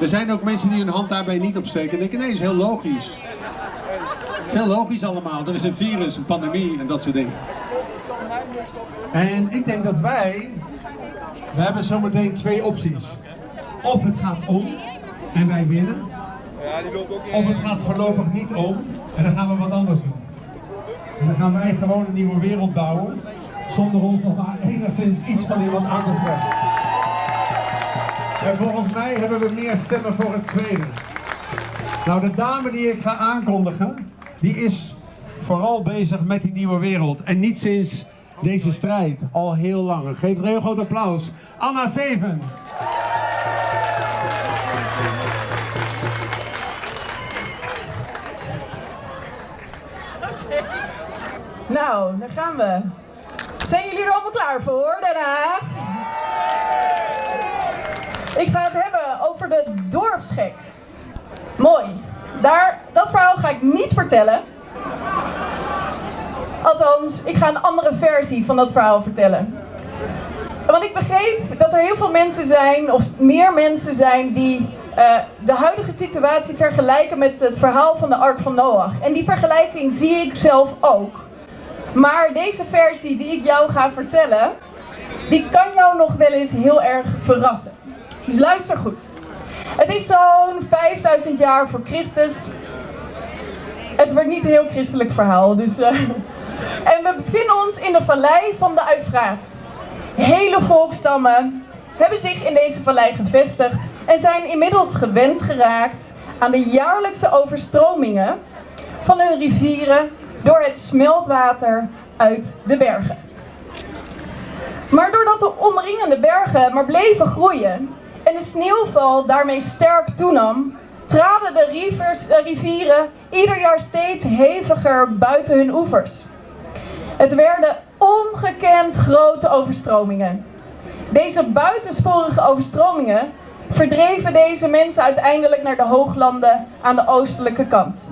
Er zijn ook mensen die hun hand daarbij niet opsteken en denken, nee, is heel logisch. Het is heel logisch allemaal. Er is een virus, een pandemie en dat soort dingen. En ik denk dat wij, we hebben zometeen twee opties. Of het gaat om en wij winnen. Of het gaat voorlopig niet om en dan gaan we wat anders doen. En dan gaan wij gewoon een nieuwe wereld bouwen, zonder ons nog maar enigszins iets van iemand aan te trekken. En volgens mij hebben we meer stemmen voor het tweede. Nou, de dame die ik ga aankondigen, die is vooral bezig met die nieuwe wereld. En niet sinds deze strijd, al heel lang. Geef een heel groot applaus. Anna Zeven. Nou, daar gaan we. Zijn jullie er allemaal klaar voor, Den? Ik ga het hebben over de dorpsgek. Mooi. Daar, dat verhaal ga ik niet vertellen. Althans, ik ga een andere versie van dat verhaal vertellen. Want ik begreep dat er heel veel mensen zijn, of meer mensen zijn, die uh, de huidige situatie vergelijken met het verhaal van de Ark van Noach. En die vergelijking zie ik zelf ook. Maar deze versie die ik jou ga vertellen, die kan jou nog wel eens heel erg verrassen. Dus luister goed. Het is zo'n 5000 jaar voor Christus. Het wordt niet een heel christelijk verhaal. Dus, uh... En we bevinden ons in de vallei van de Uifraat. Hele volkstammen hebben zich in deze vallei gevestigd en zijn inmiddels gewend geraakt aan de jaarlijkse overstromingen van hun rivieren door het smeltwater uit de bergen. Maar doordat de omringende bergen maar bleven groeien en de sneeuwval daarmee sterk toenam, traden de rivieren ieder jaar steeds heviger buiten hun oevers. Het werden ongekend grote overstromingen. Deze buitensporige overstromingen verdreven deze mensen uiteindelijk naar de hooglanden aan de oostelijke kant.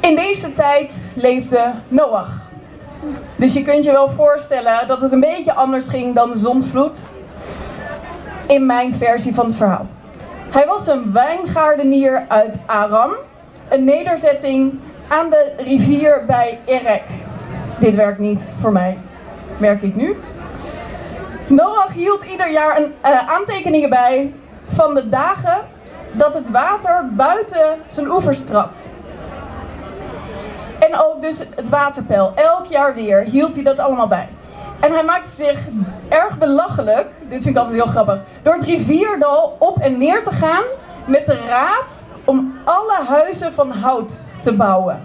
In deze tijd leefde Noach. Dus je kunt je wel voorstellen dat het een beetje anders ging dan de zondvloed. In mijn versie van het verhaal. Hij was een wijngaardenier uit Aram, een nederzetting aan de rivier bij Erek. Dit werkt niet voor mij, merk ik nu. Noach hield ieder jaar een, uh, aantekeningen bij van de dagen dat het water buiten zijn oevers trad. En ook dus het waterpeil. Elk jaar weer hield hij dat allemaal bij. En hij maakte zich erg belachelijk, dit vind ik altijd heel grappig, door het rivierdal op en neer te gaan met de raad om alle huizen van hout te bouwen.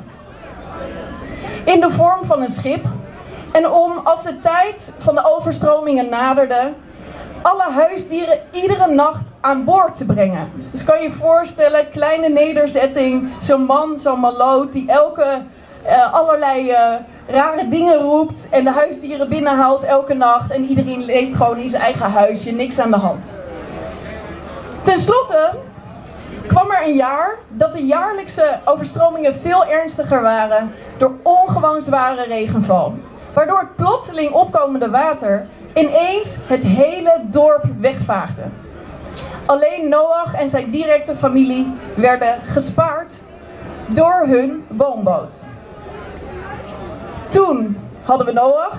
In de vorm van een schip. En om als de tijd van de overstromingen naderde, alle huisdieren iedere nacht aan boord te brengen. Dus kan je voorstellen, kleine nederzetting, zo'n man, zo'n maloot die elke uh, allerlei uh, rare dingen roept en de huisdieren binnenhaalt elke nacht en iedereen leeft gewoon in zijn eigen huisje, niks aan de hand. Ten slotte kwam er een jaar dat de jaarlijkse overstromingen veel ernstiger waren door ongewoon zware regenval. Waardoor het plotseling opkomende water ineens het hele dorp wegvaagde. Alleen Noach en zijn directe familie werden gespaard door hun woonboot. Toen hadden we Noach,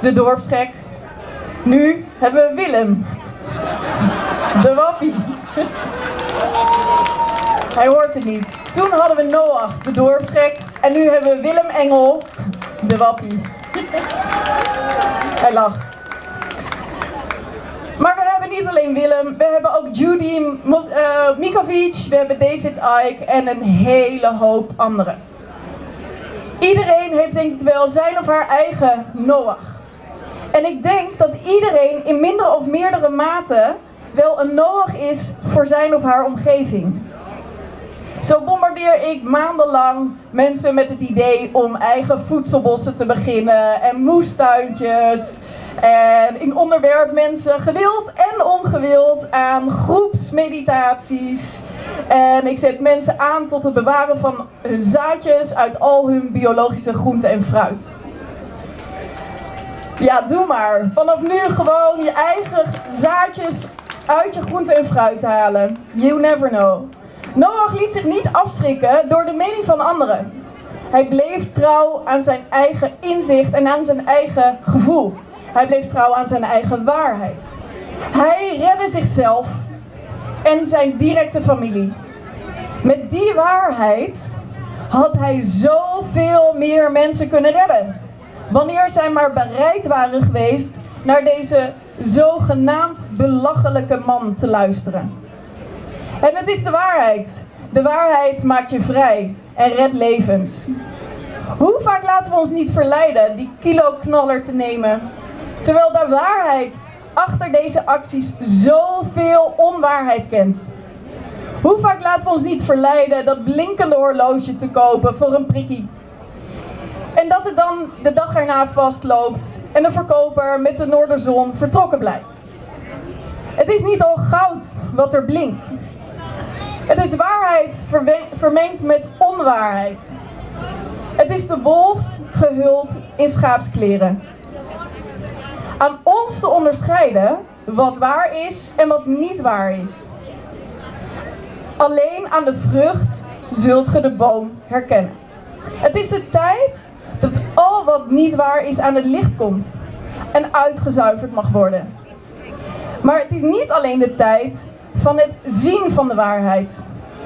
de dorpsgek. Nu hebben we Willem, de wappie. Hij hoort het niet. Toen hadden we Noach, de dorpsgek. En nu hebben we Willem Engel, de wappie. Hij lacht. Maar we hebben niet alleen Willem, we hebben ook Judy uh, Mikovic, we hebben David Icke en een hele hoop anderen. Iedereen heeft denk ik wel zijn of haar eigen Noach. En ik denk dat iedereen in minder of meerdere mate wel een Noach is voor zijn of haar omgeving. Zo bombardeer ik maandenlang mensen met het idee om eigen voedselbossen te beginnen en moestuintjes. En ik onderwerp mensen gewild en ongewild aan groepsmeditaties En ik zet mensen aan tot het bewaren van hun zaadjes uit al hun biologische groenten en fruit. Ja, doe maar. Vanaf nu gewoon je eigen zaadjes uit je groente en fruit halen. You never know. Noach liet zich niet afschrikken door de mening van anderen. Hij bleef trouw aan zijn eigen inzicht en aan zijn eigen gevoel. Hij bleef trouw aan zijn eigen waarheid. Hij redde zichzelf en zijn directe familie. Met die waarheid had hij zoveel meer mensen kunnen redden. Wanneer zij maar bereid waren geweest naar deze zogenaamd belachelijke man te luisteren. En het is de waarheid. De waarheid maakt je vrij en redt levens. Hoe vaak laten we ons niet verleiden die kilo-knaller te nemen, terwijl de waarheid achter deze acties zoveel onwaarheid kent? Hoe vaak laten we ons niet verleiden dat blinkende horloge te kopen voor een prikkie? En dat het dan de dag erna vastloopt en de verkoper met de noorderzon vertrokken blijkt. Het is niet al goud wat er blinkt. Het is waarheid vermengd met onwaarheid. Het is de wolf gehuld in schaapskleren. Aan ons te onderscheiden wat waar is en wat niet waar is. Alleen aan de vrucht zult ge de boom herkennen. Het is de tijd dat al wat niet waar is aan het licht komt en uitgezuiverd mag worden. Maar het is niet alleen de tijd van het zien van de waarheid.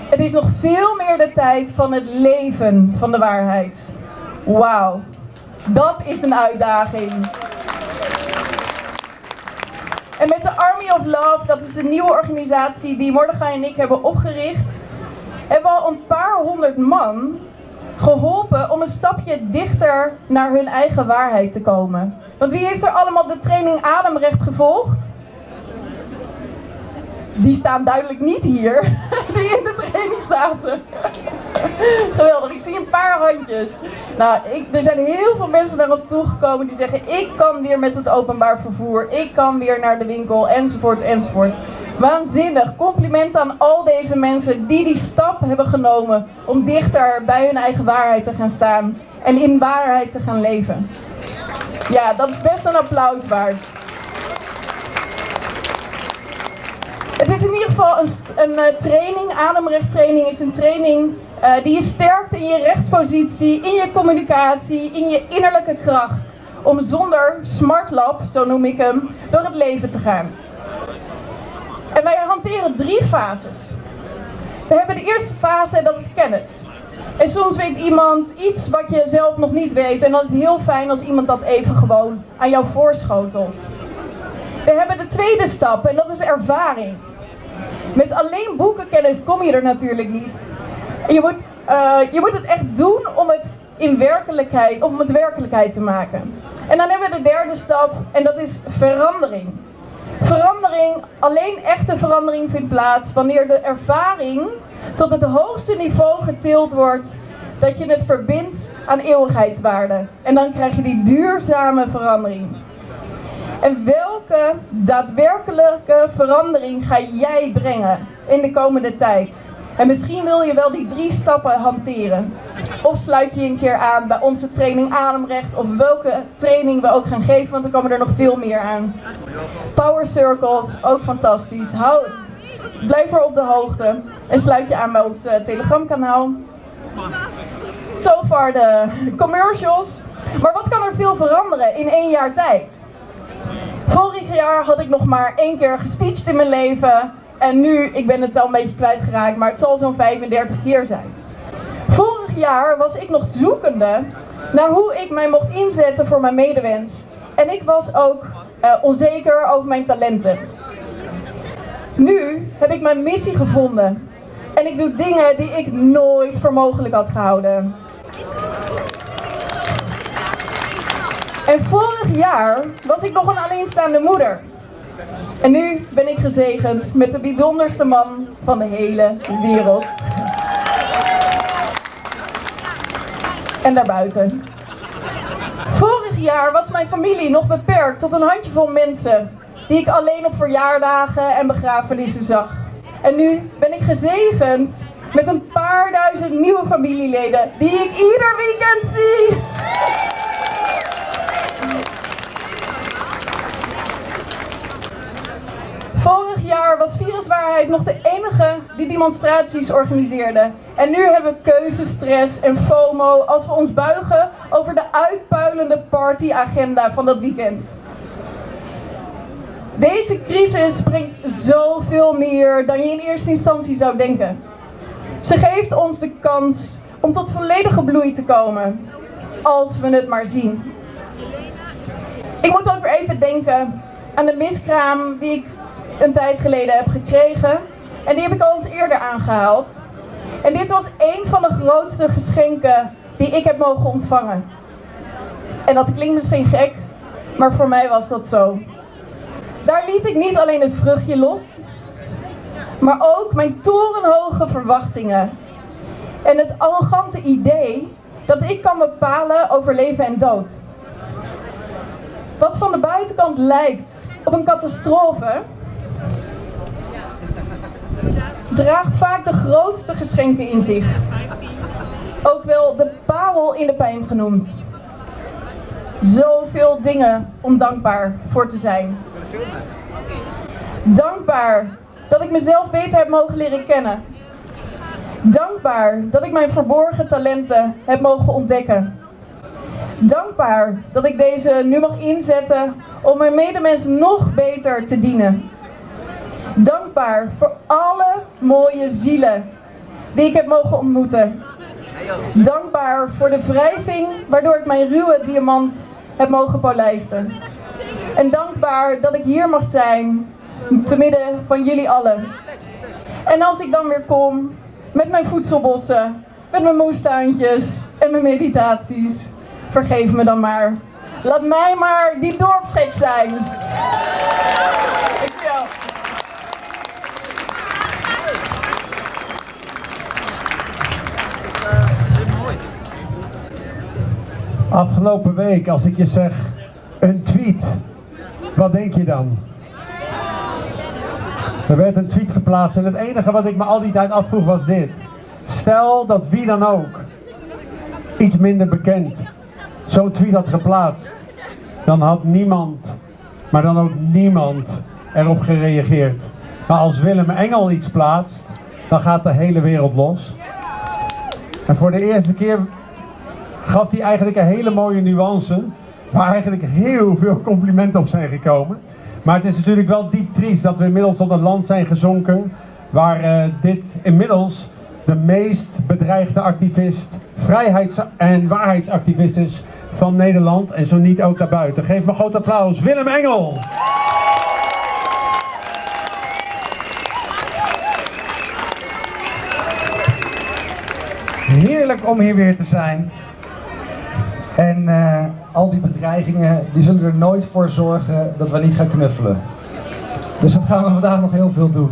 Het is nog veel meer de tijd van het leven van de waarheid. Wauw, dat is een uitdaging. En met de Army of Love, dat is de nieuwe organisatie die Mordechai en ik hebben opgericht, hebben al een paar honderd man geholpen om een stapje dichter naar hun eigen waarheid te komen. Want wie heeft er allemaal de training Ademrecht gevolgd? Die staan duidelijk niet hier, die in de training zaten. Geweldig, ik zie een paar handjes. Nou, ik, er zijn heel veel mensen naar ons toegekomen die zeggen: Ik kan weer met het openbaar vervoer, ik kan weer naar de winkel, enzovoort, enzovoort. Waanzinnig. Compliment aan al deze mensen die die stap hebben genomen om dichter bij hun eigen waarheid te gaan staan en in waarheid te gaan leven. Ja, dat is best een applaus waard. Is in ieder geval een, een uh, training, ademrechttraining is een training uh, die je sterkt in je rechtspositie, in je communicatie, in je innerlijke kracht. Om zonder smartlap, zo noem ik hem, door het leven te gaan. En wij hanteren drie fases. We hebben de eerste fase en dat is kennis. En soms weet iemand iets wat je zelf nog niet weet. En dan is het heel fijn als iemand dat even gewoon aan jou voorschotelt. We hebben de tweede stap en dat is ervaring. Met alleen boekenkennis kom je er natuurlijk niet. Je moet, uh, je moet het echt doen om het in werkelijkheid, om het werkelijkheid te maken. En dan hebben we de derde stap en dat is verandering. Verandering, alleen echte verandering vindt plaats wanneer de ervaring tot het hoogste niveau getild wordt dat je het verbindt aan eeuwigheidswaarde. En dan krijg je die duurzame verandering. En welke daadwerkelijke verandering ga jij brengen in de komende tijd? En misschien wil je wel die drie stappen hanteren. Of sluit je een keer aan bij onze training Ademrecht. Of welke training we ook gaan geven, want er komen er nog veel meer aan. Power Circles, ook fantastisch. Hou, blijf er op de hoogte. En sluit je aan bij ons uh, Telegram kanaal. So far de commercials. Maar wat kan er veel veranderen in één jaar tijd? Vorig jaar had ik nog maar één keer gespeecht in mijn leven. En nu, ik ben het al een beetje kwijtgeraakt, maar het zal zo'n 35 keer zijn. Vorig jaar was ik nog zoekende naar hoe ik mij mocht inzetten voor mijn medewens. En ik was ook uh, onzeker over mijn talenten. Nu heb ik mijn missie gevonden. En ik doe dingen die ik nooit voor mogelijk had gehouden. En vorig jaar was ik nog een alleenstaande moeder. En nu ben ik gezegend met de bijzonderste man van de hele wereld. En daarbuiten. Vorig jaar was mijn familie nog beperkt tot een handjevol mensen die ik alleen op verjaardagen en begrafenissen zag. En nu ben ik gezegend met een paar duizend nieuwe familieleden die ik ieder weekend zie. Vorig was Viruswaarheid nog de enige die demonstraties organiseerde. En nu hebben we keuzestress en FOMO als we ons buigen over de uitpuilende partyagenda van dat weekend. Deze crisis brengt zoveel meer dan je in eerste instantie zou denken. Ze geeft ons de kans om tot volledige bloei te komen, als we het maar zien. Ik moet ook weer even denken aan de miskraam die ik een tijd geleden heb gekregen. En die heb ik al eens eerder aangehaald. En dit was een van de grootste geschenken die ik heb mogen ontvangen. En dat klinkt misschien gek, maar voor mij was dat zo. Daar liet ik niet alleen het vruchtje los, maar ook mijn torenhoge verwachtingen. En het arrogante idee dat ik kan bepalen over leven en dood. Wat van de buitenkant lijkt op een catastrofe, draagt vaak de grootste geschenken in zich. Ook wel de parel in de pijn genoemd. Zoveel dingen om dankbaar voor te zijn. Dankbaar dat ik mezelf beter heb mogen leren kennen. Dankbaar dat ik mijn verborgen talenten heb mogen ontdekken. Dankbaar dat ik deze nu mag inzetten om mijn medemensen nog beter te dienen. Dankbaar voor alle mooie zielen die ik heb mogen ontmoeten. Dankbaar voor de wrijving waardoor ik mijn ruwe diamant heb mogen polijsten. En dankbaar dat ik hier mag zijn, te midden van jullie allen. En als ik dan weer kom, met mijn voedselbossen, met mijn moestuintjes en mijn meditaties, vergeef me dan maar. Laat mij maar die dorpsgek zijn. Afgelopen week, als ik je zeg een tweet, wat denk je dan? Er werd een tweet geplaatst en het enige wat ik me al die tijd afvroeg was dit. Stel dat wie dan ook, iets minder bekend, zo'n tweet had geplaatst, dan had niemand, maar dan ook niemand erop gereageerd. Maar als Willem Engel iets plaatst, dan gaat de hele wereld los. En voor de eerste keer gaf hij eigenlijk een hele mooie nuance, waar eigenlijk heel veel complimenten op zijn gekomen. Maar het is natuurlijk wel diep triest dat we inmiddels tot een land zijn gezonken waar uh, dit inmiddels de meest bedreigde activist, vrijheids- en waarheidsactivist is van Nederland en zo niet ook daarbuiten. Geef me een groot applaus, Willem Engel! Heerlijk om hier weer te zijn. En uh, al die bedreigingen, die zullen er nooit voor zorgen dat we niet gaan knuffelen. Dus dat gaan we vandaag nog heel veel doen.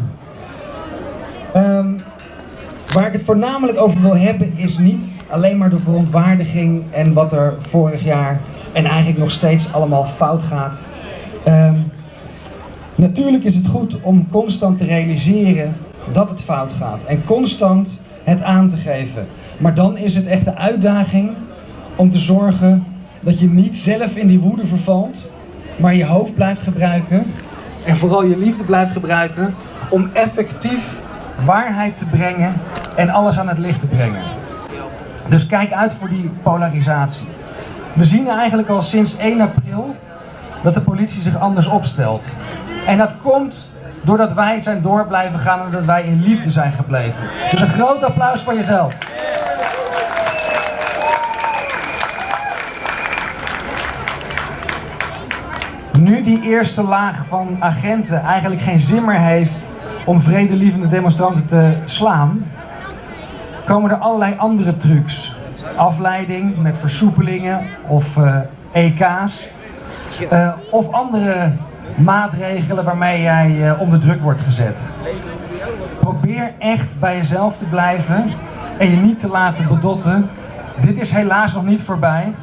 Um, waar ik het voornamelijk over wil hebben is niet alleen maar de verontwaardiging en wat er vorig jaar en eigenlijk nog steeds allemaal fout gaat. Um, natuurlijk is het goed om constant te realiseren dat het fout gaat en constant het aan te geven. Maar dan is het echt de uitdaging om te zorgen dat je niet zelf in die woede vervalt, maar je hoofd blijft gebruiken en vooral je liefde blijft gebruiken om effectief waarheid te brengen en alles aan het licht te brengen. Dus kijk uit voor die polarisatie. We zien eigenlijk al sinds 1 april dat de politie zich anders opstelt. En dat komt doordat wij zijn door blijven gaan en dat wij in liefde zijn gebleven. Dus een groot applaus voor jezelf. Nu die eerste laag van agenten eigenlijk geen zin meer heeft om vredelievende demonstranten te slaan, komen er allerlei andere trucs. Afleiding met versoepelingen of EK's. Uh, of andere maatregelen waarmee jij uh, onder druk wordt gezet. Probeer echt bij jezelf te blijven en je niet te laten bedotten. Dit is helaas nog niet voorbij.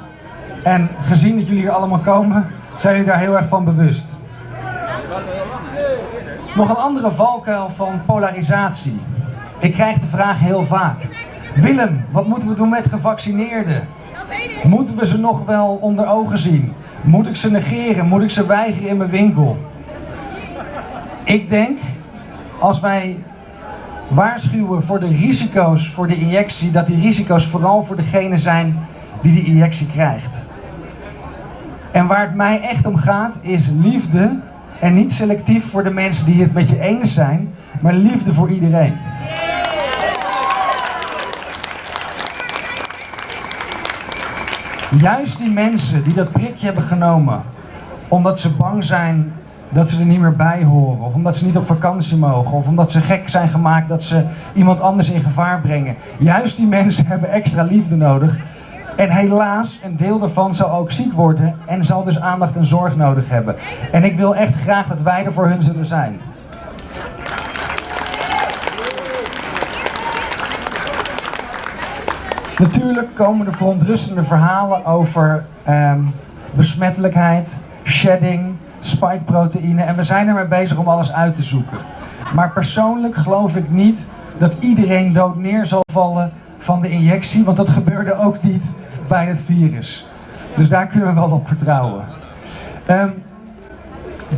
En gezien dat jullie hier allemaal komen, zijn jullie daar heel erg van bewust. Nog een andere valkuil van polarisatie. Ik krijg de vraag heel vaak. Willem, wat moeten we doen met gevaccineerden? Moeten we ze nog wel onder ogen zien? Moet ik ze negeren? Moet ik ze weigeren in mijn winkel? Ik denk, als wij waarschuwen voor de risico's voor de injectie, dat die risico's vooral voor degene zijn die die injectie krijgt. En waar het mij echt om gaat, is liefde en niet selectief voor de mensen die het met je eens zijn, maar liefde voor iedereen. Juist die mensen die dat prikje hebben genomen, omdat ze bang zijn dat ze er niet meer bij horen, of omdat ze niet op vakantie mogen, of omdat ze gek zijn gemaakt dat ze iemand anders in gevaar brengen. Juist die mensen hebben extra liefde nodig. En helaas, een deel daarvan zal ook ziek worden en zal dus aandacht en zorg nodig hebben. En ik wil echt graag dat wij er voor hun zullen zijn. Natuurlijk komen er verontrustende verhalen over ehm, besmettelijkheid, shedding, spikeproteïne en we zijn ermee bezig om alles uit te zoeken. Maar persoonlijk geloof ik niet dat iedereen dood neer zal vallen van de injectie, want dat gebeurde ook niet bij het virus. Dus daar kunnen we wel op vertrouwen. Ehm,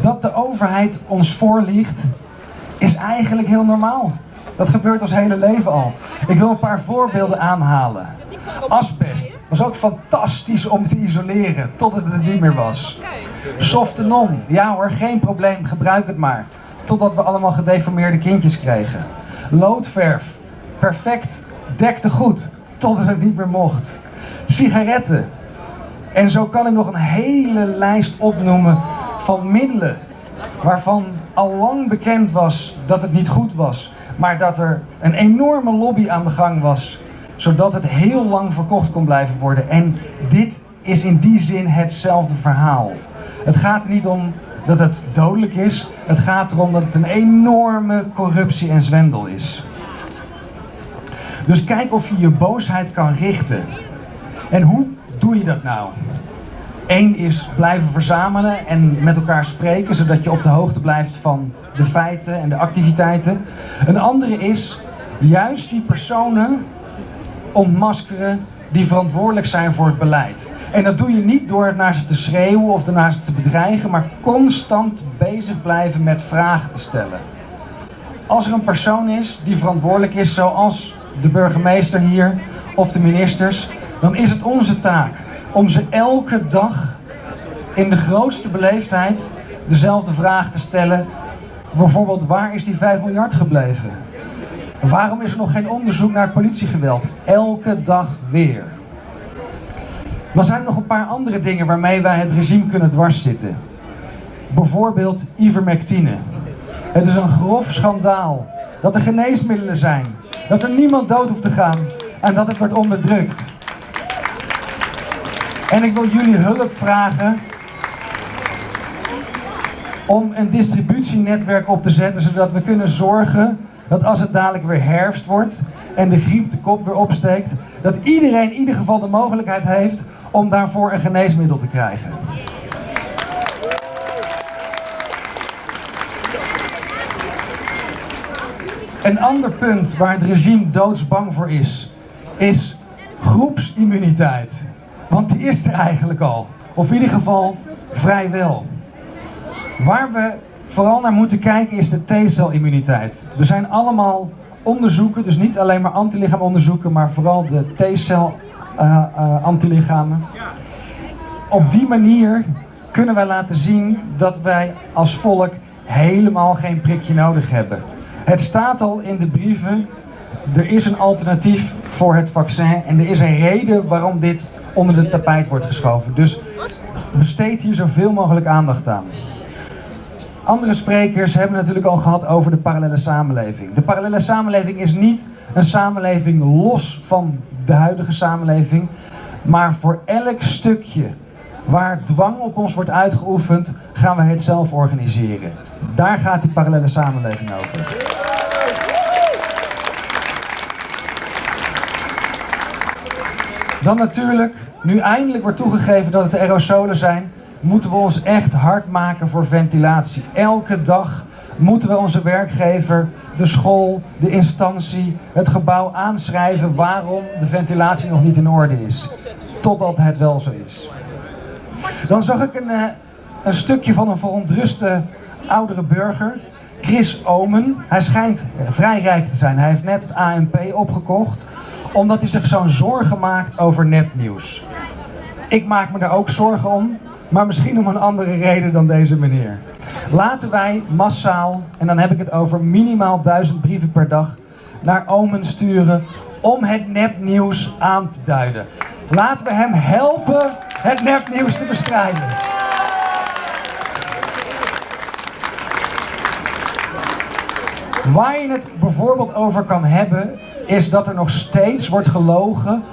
dat de overheid ons voorliegt, is eigenlijk heel normaal. Dat gebeurt ons hele leven al. Ik wil een paar voorbeelden aanhalen. Asbest was ook fantastisch om te isoleren, totdat het er niet meer was. Softenon, ja hoor, geen probleem, gebruik het maar. Totdat we allemaal gedeformeerde kindjes kregen. Loodverf, perfect, dekte goed, totdat het niet meer mocht. Sigaretten. En zo kan ik nog een hele lijst opnoemen van middelen waarvan al lang bekend was dat het niet goed was, maar dat er een enorme lobby aan de gang was, zodat het heel lang verkocht kon blijven worden. En dit is in die zin hetzelfde verhaal. Het gaat er niet om dat het dodelijk is, het gaat erom dat het een enorme corruptie en zwendel is. Dus kijk of je je boosheid kan richten. En hoe doe je dat nou? Eén is blijven verzamelen en met elkaar spreken, zodat je op de hoogte blijft van de feiten en de activiteiten. Een andere is juist die personen ontmaskeren die verantwoordelijk zijn voor het beleid. En dat doe je niet door naar ze te schreeuwen of naar ze te bedreigen, maar constant bezig blijven met vragen te stellen. Als er een persoon is die verantwoordelijk is, zoals de burgemeester hier of de ministers, dan is het onze taak om ze elke dag in de grootste beleefdheid dezelfde vraag te stellen. Bijvoorbeeld, waar is die 5 miljard gebleven? Waarom is er nog geen onderzoek naar politiegeweld? Elke dag weer. Dan zijn er nog een paar andere dingen waarmee wij het regime kunnen dwarszitten. Bijvoorbeeld ivermectine. Het is een grof schandaal dat er geneesmiddelen zijn, dat er niemand dood hoeft te gaan en dat het wordt onderdrukt. En ik wil jullie hulp vragen om een distributienetwerk op te zetten, zodat we kunnen zorgen dat als het dadelijk weer herfst wordt en de griep de kop weer opsteekt, dat iedereen in ieder geval de mogelijkheid heeft om daarvoor een geneesmiddel te krijgen. Een ander punt waar het regime doodsbang voor is, is groepsimmuniteit. Want die is er eigenlijk al. Of in ieder geval vrijwel. Waar we vooral naar moeten kijken is de T-celimmuniteit. Er zijn allemaal onderzoeken, dus niet alleen maar antilichaamonderzoeken, maar vooral de T-cel uh, uh, antilichamen. Op die manier kunnen wij laten zien dat wij als volk helemaal geen prikje nodig hebben. Het staat al in de brieven, er is een alternatief voor het vaccin en er is een reden waarom dit onder de tapijt wordt geschoven. Dus besteed hier zoveel mogelijk aandacht aan. Andere sprekers hebben natuurlijk al gehad over de parallele samenleving. De parallele samenleving is niet een samenleving los van de huidige samenleving, maar voor elk stukje waar dwang op ons wordt uitgeoefend, gaan we het zelf organiseren. Daar gaat die parallele samenleving over. Dan natuurlijk, nu eindelijk wordt toegegeven dat het aerosolen zijn, moeten we ons echt hard maken voor ventilatie. Elke dag moeten we onze werkgever, de school, de instantie, het gebouw aanschrijven waarom de ventilatie nog niet in orde is. Totdat het wel zo is. Dan zag ik een, eh, een stukje van een verontruste oudere burger, Chris Omen. Hij schijnt vrij rijk te zijn. Hij heeft net het ANP opgekocht, omdat hij zich zo'n zorgen maakt over nepnieuws. Ik maak me daar ook zorgen om, maar misschien om een andere reden dan deze meneer. Laten wij massaal, en dan heb ik het over minimaal duizend brieven per dag, naar Omen sturen om het nepnieuws aan te duiden. Laten we hem helpen het nepnieuws te bestrijden. Waar je het bijvoorbeeld over kan hebben, is dat er nog steeds wordt gelogen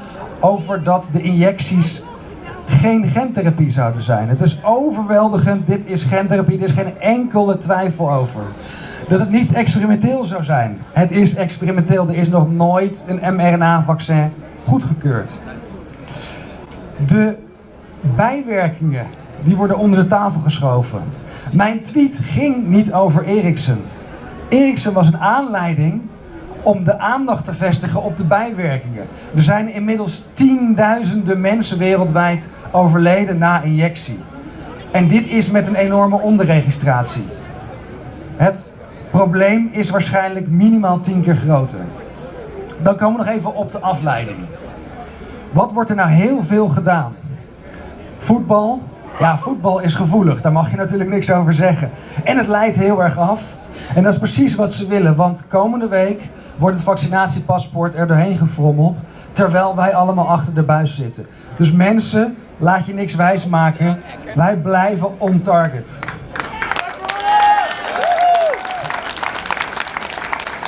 over dat de injecties geen gentherapie zouden zijn. Het is overweldigend, dit is gentherapie, er is geen enkele twijfel over. Dat het niet experimenteel zou zijn. Het is experimenteel, er is nog nooit een mRNA-vaccin goedgekeurd. De bijwerkingen, die worden onder de tafel geschoven. Mijn tweet ging niet over Ericsson. Ericsson was een aanleiding om de aandacht te vestigen op de bijwerkingen. Er zijn inmiddels tienduizenden mensen wereldwijd overleden na injectie. En dit is met een enorme onderregistratie. Het probleem is waarschijnlijk minimaal tien keer groter. Dan komen we nog even op de afleiding. Wat wordt er nou heel veel gedaan? Voetbal? Ja, voetbal is gevoelig, daar mag je natuurlijk niks over zeggen. En het leidt heel erg af. En dat is precies wat ze willen, want komende week wordt het vaccinatiepaspoort er doorheen gefrommeld, terwijl wij allemaal achter de buis zitten. Dus mensen, laat je niks wijsmaken, wij blijven on target.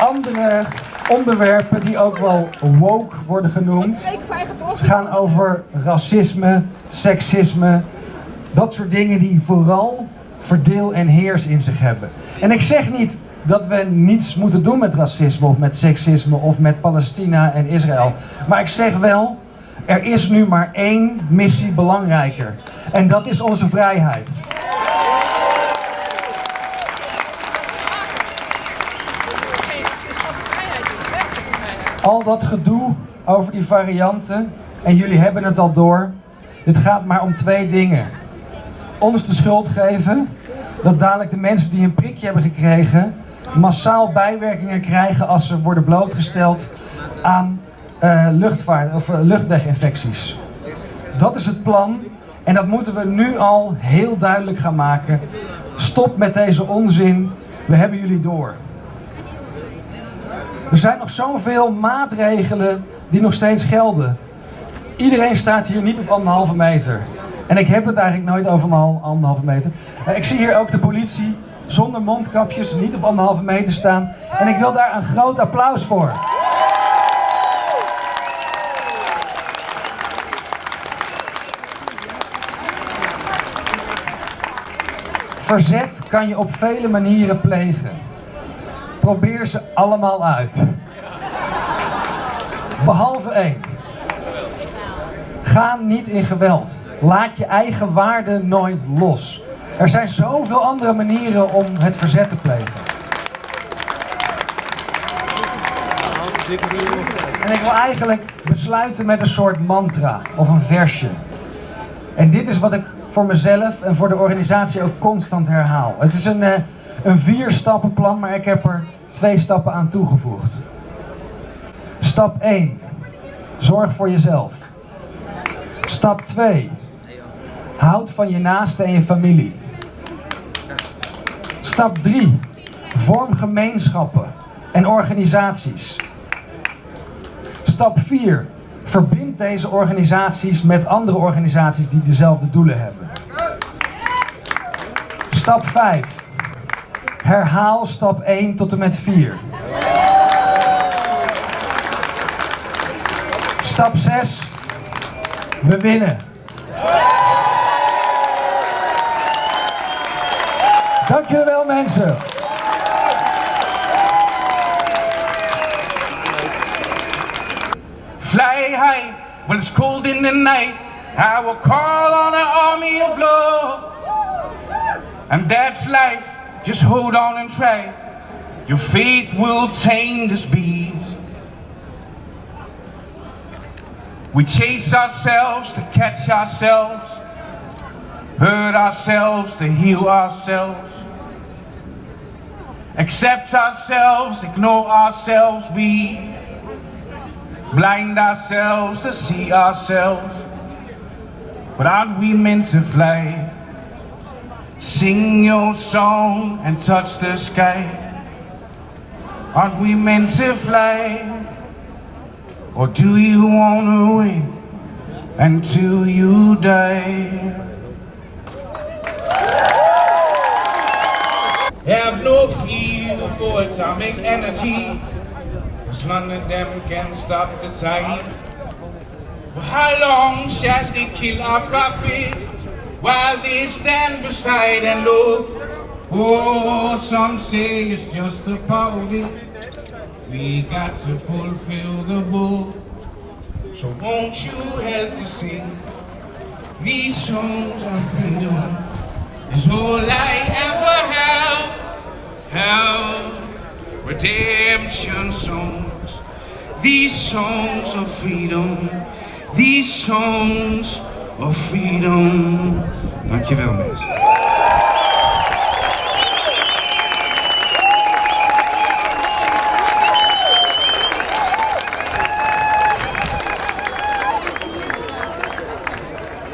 Andere onderwerpen die ook wel woke worden genoemd, gaan over racisme, seksisme, dat soort dingen die vooral verdeel en heers in zich hebben. En ik zeg niet dat we niets moeten doen met racisme of met seksisme of met Palestina en Israël. Maar ik zeg wel, er is nu maar één missie belangrijker. En dat is onze vrijheid. Al dat gedoe over die varianten, en jullie hebben het al door, het gaat maar om twee dingen. Ons de schuld geven, dat dadelijk de mensen die een prikje hebben gekregen, massaal bijwerkingen krijgen als ze worden blootgesteld aan uh, luchtvaart, of, uh, luchtweginfecties. Dat is het plan en dat moeten we nu al heel duidelijk gaan maken. Stop met deze onzin, we hebben jullie door. Er zijn nog zoveel maatregelen die nog steeds gelden. Iedereen staat hier niet op anderhalve meter. En ik heb het eigenlijk nooit over een anderhalve meter. Ik zie hier ook de politie zonder mondkapjes, niet op anderhalve meter staan. En ik wil daar een groot applaus voor. Verzet kan je op vele manieren plegen. Probeer ze allemaal uit. Behalve één. Ga niet in geweld. Laat je eigen waarde nooit los. Er zijn zoveel andere manieren om het verzet te plegen. En ik wil eigenlijk besluiten met een soort mantra of een versje. En dit is wat ik voor mezelf en voor de organisatie ook constant herhaal. Het is een, uh, een vier stappenplan, maar ik heb er twee stappen aan toegevoegd. Stap 1. Zorg voor jezelf. Stap 2. Houd van je naasten en je familie. Stap 3. Vorm gemeenschappen en organisaties. Stap 4. Verbind deze organisaties met andere organisaties die dezelfde doelen hebben. Stap 5. Herhaal stap 1 tot en met 4. Stap 6. We winnen. Dank jullie wel mensen. Fly high when it's cold in the night. I will call on an army of love. And that's life Just hold on and try. Your faith will tame this beast. We chase ourselves to catch ourselves, hurt ourselves to heal ourselves, accept ourselves, ignore ourselves. We blind ourselves to see ourselves. But aren't we meant to fly? Sing your song and touch the sky. Aren't we meant to fly? Or do you wanna win until you die? Have no fear for atomic energy, cause none of them can stop the time. How long shall they kill our prophets while they stand beside and look? Oh, some say it's just a party. We got to fulfill the book. So won't you help to sing these songs of freedom? Is all I ever have. Have redemption songs. These songs of freedom. These songs of freedom. Dankjewel mensen.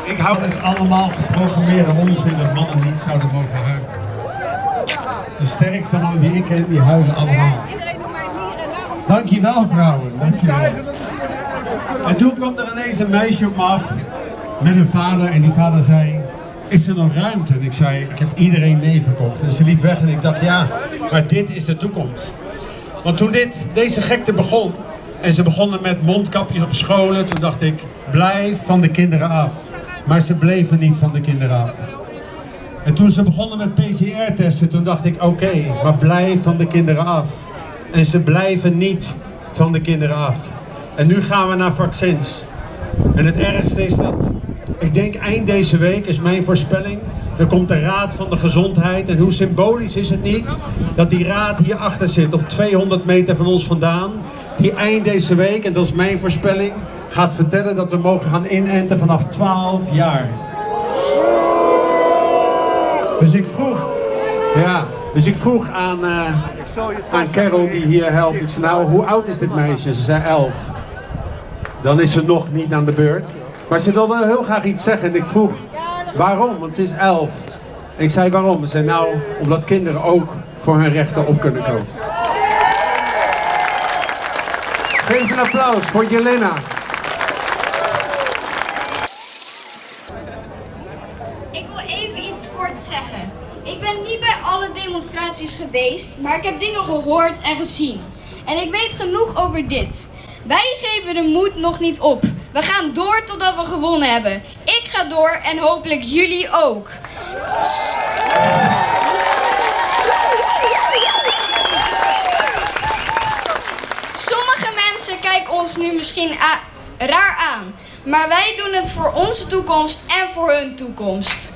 Ik hou het is allemaal geprogrammeerde onzin dat mannen niet zouden mogen huilen. De sterkste mannen die ik ken, die huilen allemaal. Dankjewel vrouwen, dankjewel. En toen kwam er ineens een meisje op me af met een vader en die vader zei, is er nog ruimte? En ik zei, ik heb iedereen mee verkocht. En ze liep weg en ik dacht, ja, maar dit is de toekomst. Want toen dit, deze gekte begon, en ze begonnen met mondkapjes op scholen, toen dacht ik, blijf van de kinderen af. Maar ze bleven niet van de kinderen af. En toen ze begonnen met PCR-testen, toen dacht ik, oké, maar blijf van de kinderen af. En ze blijven niet van de kinderen af. En nu gaan we naar vaccins. En het ergste is dat, ik denk eind deze week is mijn voorspelling, er komt de Raad van de Gezondheid. En hoe symbolisch is het niet dat die raad hierachter zit, op 200 meter van ons vandaan. Die eind deze week, en dat is mijn voorspelling, gaat vertellen dat we mogen gaan inenten vanaf 12 jaar. Dus ik vroeg, ja, dus ik vroeg aan, eh, aan Carol die hier helpt. Ik zei, nou, hoe oud is dit meisje? Ze zei 11. Dan is ze nog niet aan de beurt. Maar ze wilde heel graag iets zeggen en ik vroeg, waarom? Want ze is 11. En ik zei, waarom? Ze zei, nou, omdat kinderen ook voor hun rechten op kunnen komen. Geef een applaus voor Jelena. Ben niet bij alle demonstraties geweest, maar ik heb dingen gehoord en gezien. En ik weet genoeg over dit. Wij geven de moed nog niet op. We gaan door totdat we gewonnen hebben. Ik ga door en hopelijk jullie ook. Sommige mensen kijken ons nu misschien raar aan, maar wij doen het voor onze toekomst en voor hun toekomst.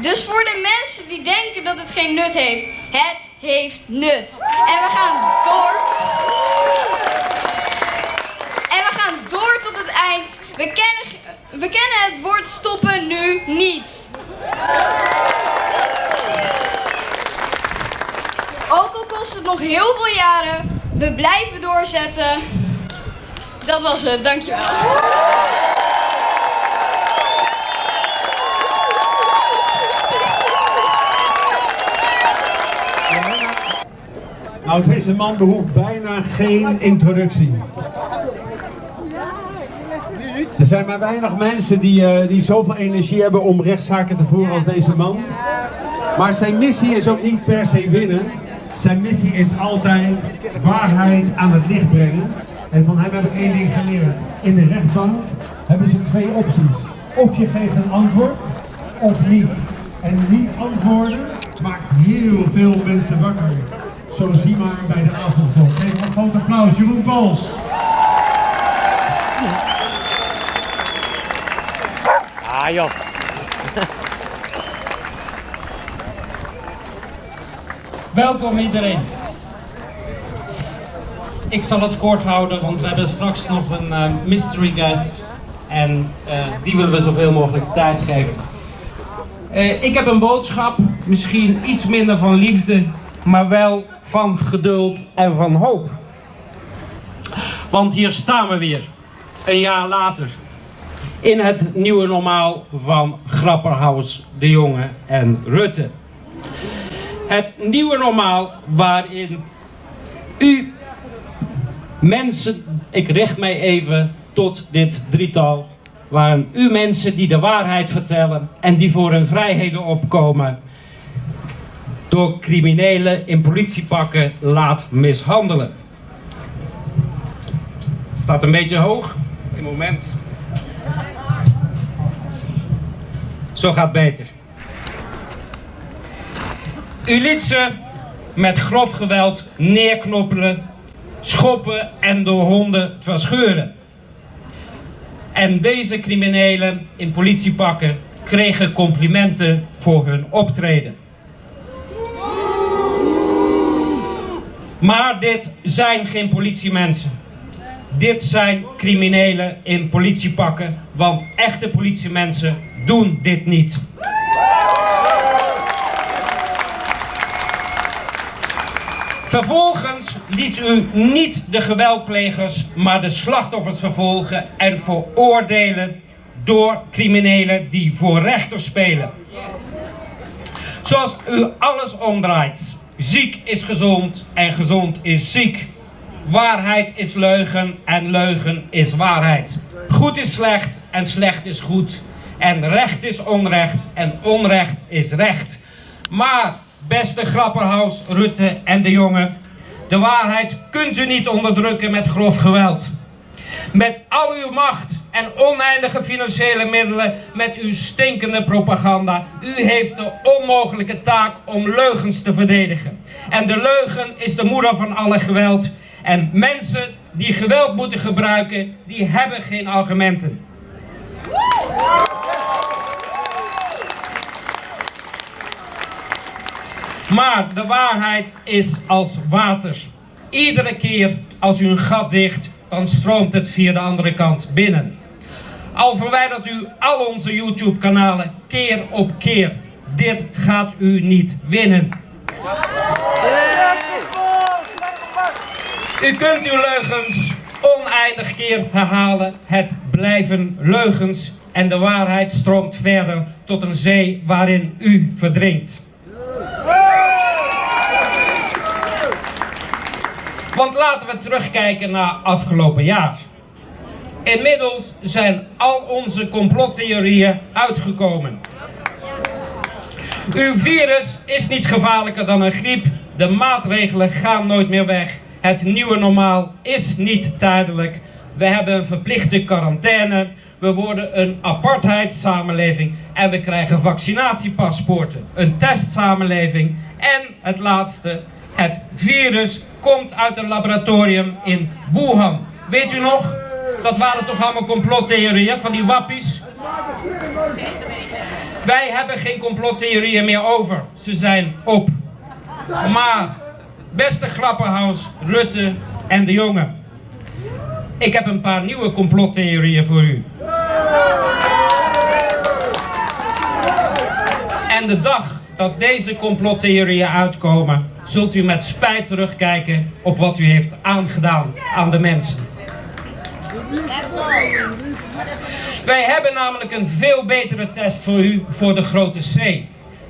Dus voor de mensen die denken dat het geen nut heeft, het heeft nut. En we gaan door. En we gaan door tot het eind. We kennen, we kennen het woord stoppen nu niet. Ook al kost het nog heel veel jaren, we blijven doorzetten. Dat was het, dankjewel. Nou, deze man behoeft bijna geen introductie. Er zijn maar weinig mensen die, eh, die zoveel energie hebben om rechtszaken te voeren als deze man. Maar zijn missie is ook niet per se winnen. Zijn missie is altijd waarheid aan het licht brengen. En van hem heb ik één ding geleerd. In de rechtbank hebben ze twee opties. Of je geeft een antwoord, of niet. En niet antwoorden maakt heel veel mensen wakker. Zo zie maar bij de avondklok. Even een groot applaus, Jeroen Pols. Ah, joh. Welkom iedereen. Ik zal het kort houden, want we hebben straks nog een eh, mystery guest. En eh, die willen we zoveel mogelijk tijd geven. Eh, ik heb een boodschap, misschien iets minder van liefde, maar wel van geduld en van hoop. Want hier staan we weer, een jaar later. In het nieuwe normaal van Grapperhaus, De Jonge en Rutte. Het nieuwe normaal waarin u mensen, ik richt mij even tot dit drietal, waarin u mensen die de waarheid vertellen en die voor hun vrijheden opkomen, door criminelen in politiepakken laat mishandelen. Staat een beetje hoog. Een moment. Zo gaat beter. U liet ze met grof geweld neerknoppelen, schoppen en door honden verscheuren. En deze criminelen in politiepakken kregen complimenten voor hun optreden. Maar dit zijn geen politiemensen. Dit zijn criminelen in politiepakken, want echte politiemensen doen dit niet. Vervolgens liet u niet de geweldplegers, maar de slachtoffers vervolgen en veroordelen door criminelen die voor rechter spelen. Zoals u alles omdraait. Ziek is gezond en gezond is ziek. Waarheid is leugen en leugen is waarheid. Goed is slecht en slecht is goed. En recht is onrecht en onrecht is recht. Maar, beste Grapperhaus, Rutte en de jongen, de waarheid kunt u niet onderdrukken met grof geweld. Met al uw macht en oneindige financiële middelen, met uw stinkende propaganda. U heeft de onmogelijke taak om leugens te verdedigen. En de leugen is de moeder van alle geweld. En mensen die geweld moeten gebruiken, die hebben geen argumenten. Maar de waarheid is als water. Iedere keer als u een gat dicht, dan stroomt het via de andere kant binnen. Al verwijdert u al onze YouTube kanalen keer op keer. Dit gaat u niet winnen. U kunt uw leugens oneindig keer herhalen. Het blijven leugens en de waarheid stroomt verder tot een zee waarin u verdrinkt. Want laten we terugkijken naar afgelopen jaar. Inmiddels zijn al onze complottheorieën uitgekomen. Uw virus is niet gevaarlijker dan een griep. De maatregelen gaan nooit meer weg. Het nieuwe normaal is niet tijdelijk. We hebben een verplichte quarantaine. We worden een apartheidssamenleving. En we krijgen vaccinatiepaspoorten. Een testsamenleving. En het laatste, het virus komt uit een laboratorium in Wuhan. Weet u nog? Dat waren toch allemaal complottheorieën van die wappies? Wij hebben geen complottheorieën meer over. Ze zijn op. Maar, beste Grappenhaus, Rutte en de jongen. Ik heb een paar nieuwe complottheorieën voor u. En de dag dat deze complottheorieën uitkomen, zult u met spijt terugkijken op wat u heeft aangedaan aan de mensen. Wij hebben namelijk een veel betere test voor u voor de grote C.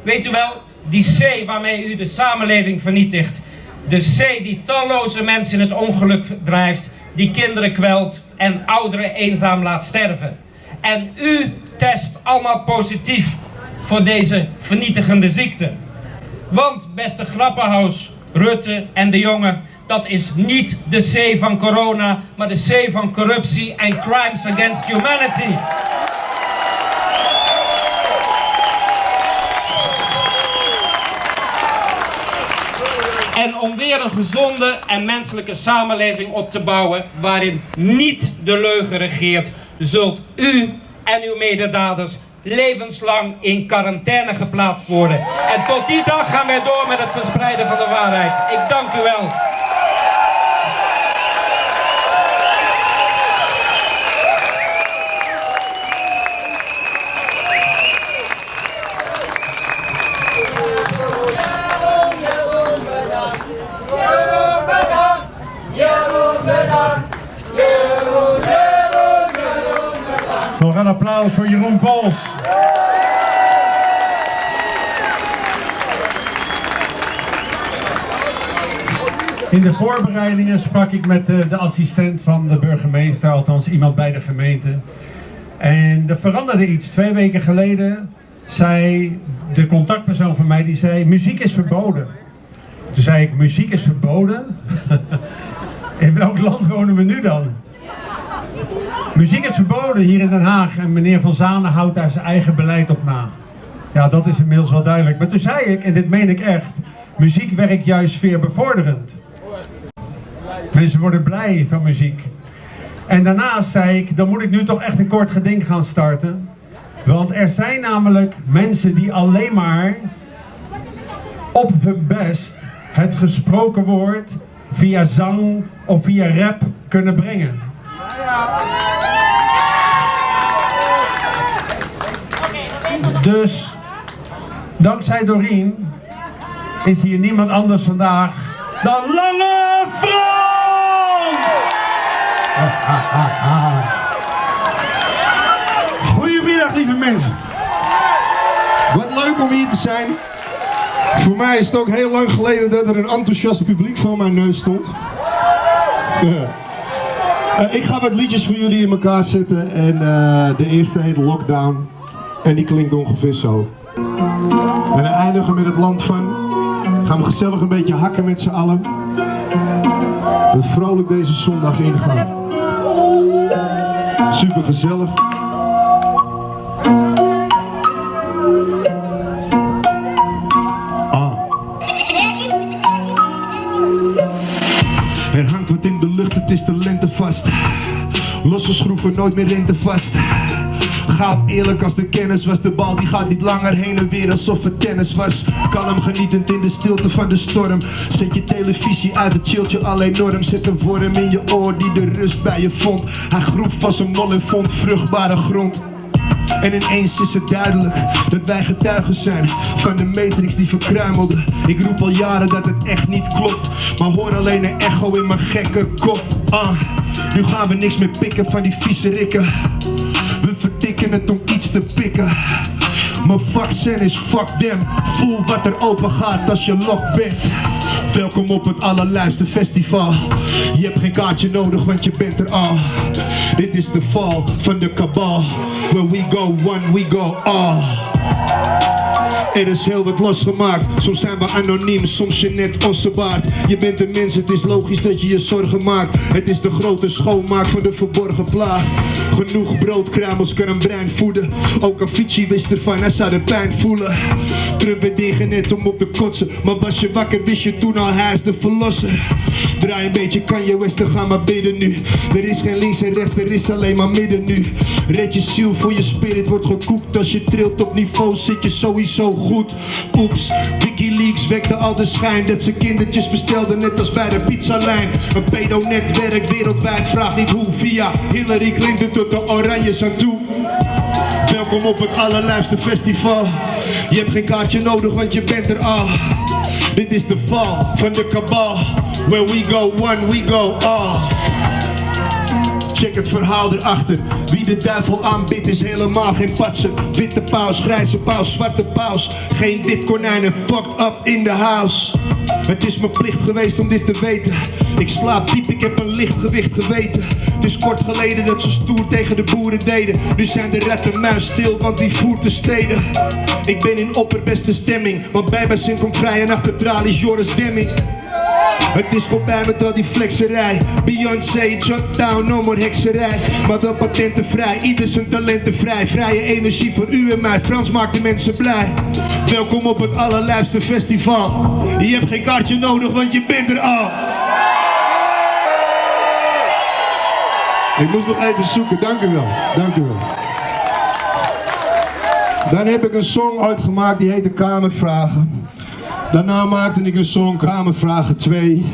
Weet u wel, die C waarmee u de samenleving vernietigt. De C die talloze mensen in het ongeluk drijft, die kinderen kwelt en ouderen eenzaam laat sterven. En u test allemaal positief voor deze vernietigende ziekte. Want, beste Grappenhaus, Rutte en de jongen, dat is niet de C van corona, maar de C van corruptie en crimes against humanity. En om weer een gezonde en menselijke samenleving op te bouwen waarin niet de leugen regeert, zult u en uw mededaders levenslang in quarantaine geplaatst worden. En tot die dag gaan wij door met het verspreiden van de waarheid. Ik dank u wel. Een applaus voor Jeroen Pols. In de voorbereidingen sprak ik met de, de assistent van de burgemeester, althans iemand bij de gemeente. En er veranderde iets. Twee weken geleden zei de contactpersoon van mij, die zei, muziek is verboden. Toen zei ik, muziek is verboden? In welk land wonen we nu dan? Muziek is verboden hier in Den Haag en meneer Van Zanen houdt daar zijn eigen beleid op na. Ja, dat is inmiddels wel duidelijk. Maar toen zei ik, en dit meen ik echt, muziek werkt juist sfeerbevorderend. Mensen worden blij van muziek. En daarnaast zei ik, dan moet ik nu toch echt een kort geding gaan starten. Want er zijn namelijk mensen die alleen maar op hun best het gesproken woord via zang of via rap kunnen brengen. Dus, dankzij Doreen, is hier niemand anders vandaag dan Lange Frans! Goedemiddag lieve mensen. Wat leuk om hier te zijn. Voor mij is het ook heel lang geleden dat er een enthousiast publiek voor mijn neus stond. Eh, ik ga wat liedjes voor jullie in elkaar zetten en eh, de eerste heet Lockdown en die klinkt ongeveer zo. En we eindigen met het land van. Gaan we gezellig een beetje hakken met z'n allen. En vrolijk deze zondag ingaan. Super gezellig. In de lucht, het is de lente vast. Losse schroeven, nooit meer rente vast. Gaat eerlijk als de kennis was, de bal die gaat niet langer heen en weer alsof het tennis was. Kalm genietend in de stilte van de storm. Zet je televisie uit, het chillt je al enorm. Zet een worm in je oor die de rust bij je vond. Hij groef als een mol en vond vruchtbare grond. En ineens is het duidelijk dat wij getuigen zijn van de matrix die verkruimelde. Ik roep al jaren dat het echt niet klopt, maar hoor alleen een echo in mijn gekke kop. Ah, nu gaan we niks meer pikken van die vieze rikken. We verdikken het om iets te pikken. Mijn vaccin is fuck them. Voel wat er open gaat als je lock bent. Welkom op het allerluiste festival. Je hebt geen kaartje nodig, want je bent er al. Dit is de val van de kabal. Where we go one, we go all. Er is heel wat losgemaakt. Soms zijn we anoniem, soms je net ossebaard. Je bent een mens, het is logisch dat je je zorgen maakt. Het is de grote schoonmaak van de verborgen plaag. Genoeg broodkruimels kan een brein voeden. Ook Avicii wist ervan, hij zou de pijn voelen. Trump werd ingenet om op te kotsen. Maar was je wakker, wist je toen al, hij is de verlosser. Draai een beetje, kan je westen gaan maar bidden nu. Er is geen links en rechts, er is alleen maar midden nu. Red je ziel voor je spirit wordt gekoekt. Als je trilt op niveau, zit je sowieso goed. Oeps, Wikileaks wekte al de schijn dat ze kindertjes bestelden, net als bij de pizzalijn. Een pedo-netwerk wereldwijd vraagt niet hoe. Via Hillary Clinton tot de Oranjes aan toe. Welkom op het allerlijfste festival. Je hebt geen kaartje nodig, want je bent er al. Dit is de val van de kabal. Where we go one, we go all. Check het verhaal erachter. Wie de duivel aanbidt is helemaal geen patser. Witte paus, grijze paus, zwarte paus. Geen wit konijnen, fucked up in the house. Het is mijn plicht geweest om dit te weten. Ik slaap diep, ik heb een licht gewicht geweten. Het is kort geleden dat ze stoer tegen de boeren deden. Nu zijn de rat en muis stil, want wie voert de steden? Ik ben in opperbeste stemming. Want bij mijn zin komt vrij en achter tralies Joris Demming. Het is voorbij met al die flexerij. Beyoncé, shutdown, no more hekserij. Maar wel patentenvrij, ieder zijn talenten vrij. Vrije energie voor u en mij, Frans maakt de mensen blij. Welkom op het allerlijfste festival. Je hebt geen kaartje nodig, want je bent er al. Ik moest nog even zoeken, dank u wel, Dan heb ik een song uitgemaakt die heette Kamervragen. Daarna maakte ik een song Kamervragen 2.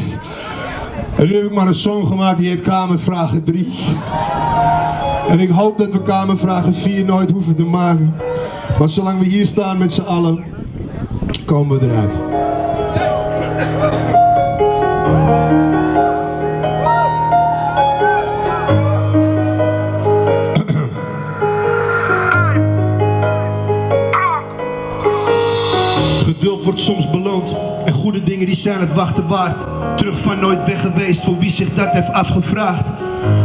En nu heb ik maar een song gemaakt die heet Kamervragen 3. En ik hoop dat we Kamervragen 4 nooit hoeven te maken. Maar zolang we hier staan met z'n allen, komen we eruit. Wordt soms beloond en goede dingen die zijn het wachten waard. Terug van nooit weg geweest voor wie zich dat heeft afgevraagd.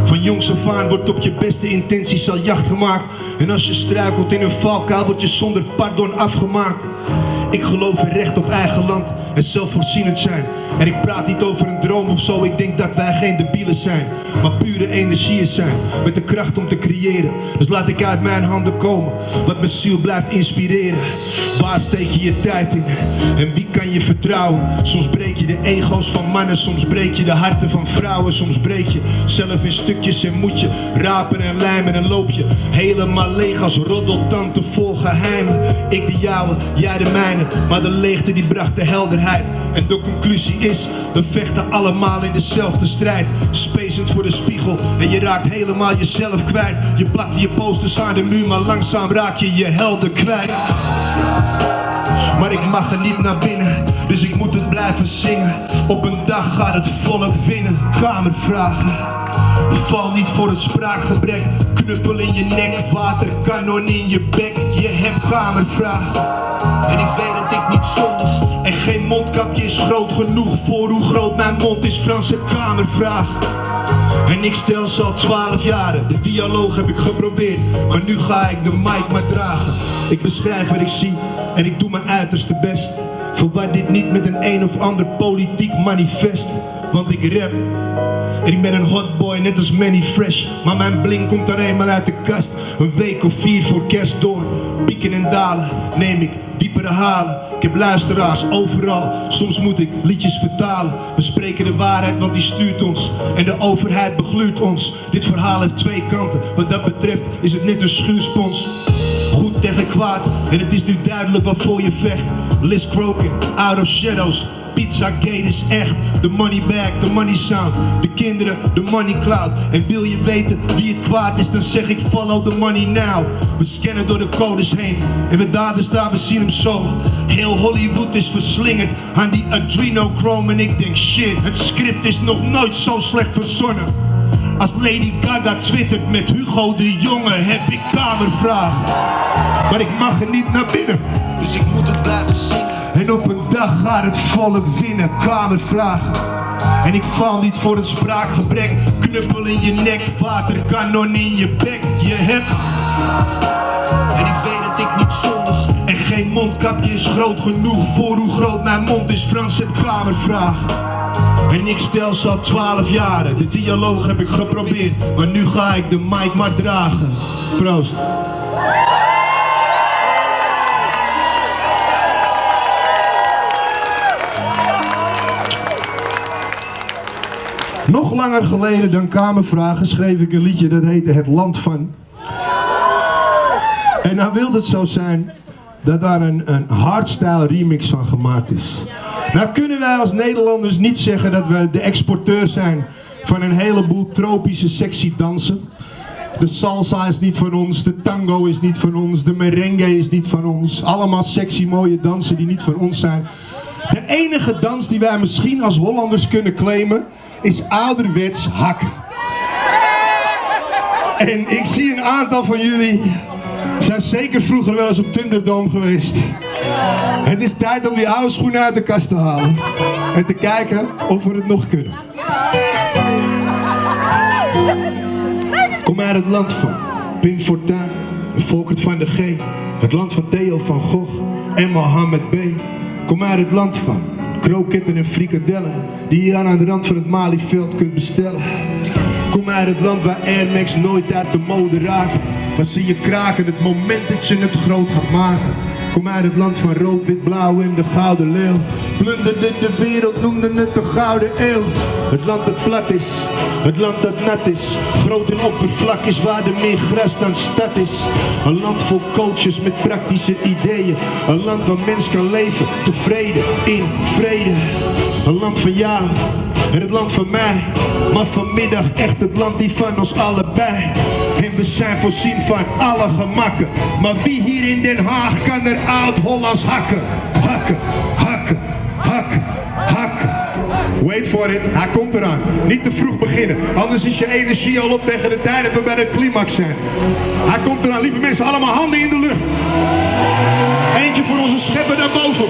Van jongs af aan wordt op je beste intenties al jacht gemaakt. En als je struikelt in een valkuil word je zonder pardon afgemaakt. Ik geloof in recht op eigen land en zelfvoorzienend zijn. En ik praat niet over een droom of zo, ik denk dat wij geen debielen zijn. Maar pure energieën zijn, met de kracht om te creëren. Dus laat ik uit mijn handen komen, wat mijn ziel blijft inspireren. Waar steek je je tijd in? En wie kan je vertrouwen? Soms breek je de ego's van mannen, soms breek je de harten van vrouwen. Soms breek je zelf in stukjes en moet je rapen en lijmen en loop je helemaal leeg als roddeltante vol geheimen. Ik de jouwe, jij de mijne, maar de leegte die bracht de helderheid. En de conclusie is, we vechten allemaal in dezelfde strijd. Spacend voor de spiegel en je raakt helemaal jezelf kwijt. Je plakt je posters aan de muur, maar langzaam raak je je helden kwijt. Maar ik mag er niet naar binnen, dus ik moet het blijven zingen. Op een dag gaat het volk winnen, kamervragen. Val niet voor het spraakgebrek, knuppel in je nek, waterkanon in je bek. Je hebt kamervragen. En ik weet dat ik niet zondig en geen mondkapje is groot genoeg voor hoe groot mijn mond is. Franse kamervraag. En ik stel ze al twaalf jaren, de dialoog heb ik geprobeerd, maar nu ga ik de mic maar dragen. Ik beschrijf wat ik zie en ik doe mijn uiterste best. Verwar dit niet met een een of ander politiek manifest, want ik rap. En ik ben een hotboy, net als Manny Fresh. Maar mijn bling komt er eenmaal uit de kast. Een week of vier voor kerst door. Pieken en dalen neem ik diepere halen. Ik heb luisteraars overal. Soms moet ik liedjes vertalen. We spreken de waarheid, want die stuurt ons. En de overheid begluurt ons. Dit verhaal heeft twee kanten. Wat dat betreft is het net een schuurspons. En het is nu duidelijk waarvoor je vecht. Liz Crokin, Out of Shadows. Pizza Gate is echt. De money bag, de money sound. De kinderen, de money cloud. En wil je weten wie het kwaad is, dan zeg ik follow the money now. We scannen door de codes heen. En we daders daar, we zien hem zo. Heel Hollywood is verslingerd aan die adrenochrome. En ik denk shit, het script is nog nooit zo slecht verzonnen. Als Lady Gaga twittert met Hugo de Jonge heb ik kamervragen. Maar ik mag er niet naar binnen, dus ik moet het blijven zingen. En op een dag gaat het volk winnen, kamervragen. En ik val niet voor het spraakgebrek, knuppel in je nek, waterkanon in je bek. Je hebt en ik weet dat ik niet zondig En geen mondkapje is groot genoeg voor hoe groot mijn mond is Frans het kamervragen En ik stel ze al twaalf jaren De dialoog heb ik geprobeerd Maar nu ga ik de mic maar dragen Proost Nog langer geleden dan Kamervragen schreef ik een liedje dat heette Het Land van. En nou wil het zo zijn dat daar een, een hardstyle remix van gemaakt is. Nou kunnen wij als Nederlanders niet zeggen dat we de exporteur zijn van een heleboel tropische sexy dansen. De salsa is niet van ons, de tango is niet van ons, de merengue is niet van ons. Allemaal sexy mooie dansen die niet van ons zijn. De enige dans die wij misschien als Hollanders kunnen claimen is ouderwets hak. En ik zie een aantal van jullie zijn zeker vroeger wel eens op Thunderdome geweest. Het is tijd om die oude schoenen uit de kast te halen. En te kijken of we het nog kunnen. Kom uit het land van Pim Fortuyn Volkert van de G. Het land van Theo van Gogh en Mohammed B. Kom uit het land van kroketten en frikadellen. Die je aan de rand van het Malieveld kunt bestellen. Kom uit het land waar Air Max nooit uit de mode raakt. Maar zie je kraken het moment dat je het groot gaat maken. Kom uit het land van rood, wit, blauw en de gouden leeuw. Plunderde de wereld, noemden het de gouden eeuw. Het land dat plat is, het land dat nat is. Groot en oppervlak is waar er meer gras dan stad is. Een land vol coaches met praktische ideeën. Een land waar mens kan leven, tevreden, in vrede. Een land van ja, en het land van mij. Maar vanmiddag echt het land die van ons allebei. En we zijn voorzien van alle gemakken. Maar wie hier in Den Haag kan er oud-Hollands hakken? Hakken, hakken, hakken, hakken. Wait for it, hij komt eraan. Niet te vroeg beginnen, anders is je energie al op tegen de tijd dat we bij de climax zijn. Hij komt eraan, lieve mensen, allemaal handen in de lucht. Eentje voor onze schepper daarboven.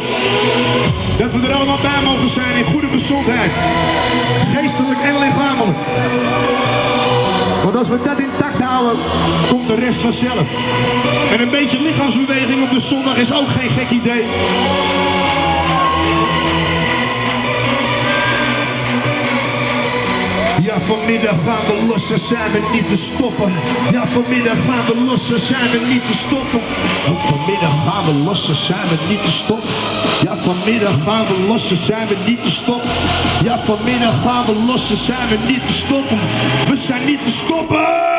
Dat we er allemaal bij mogen zijn in goede gezondheid. Geestelijk en lichamelijk. Want als we dat intact komt de rest vanzelf. En een beetje lichaamsbeweging op de zondag is ook geen gek idee. Ja, vanmiddag gaan we los, dan zijn we niet te stoppen. Ja, vanmiddag gaan we los, dan zijn we niet te stoppen. Vanmiddag gaan we los, dan zijn we niet te stoppen. Ja, vanmiddag gaan we los, dan zijn we niet te stoppen. Ja, vanmiddag gaan we los, dan zijn we niet te stoppen. We zijn niet te stoppen!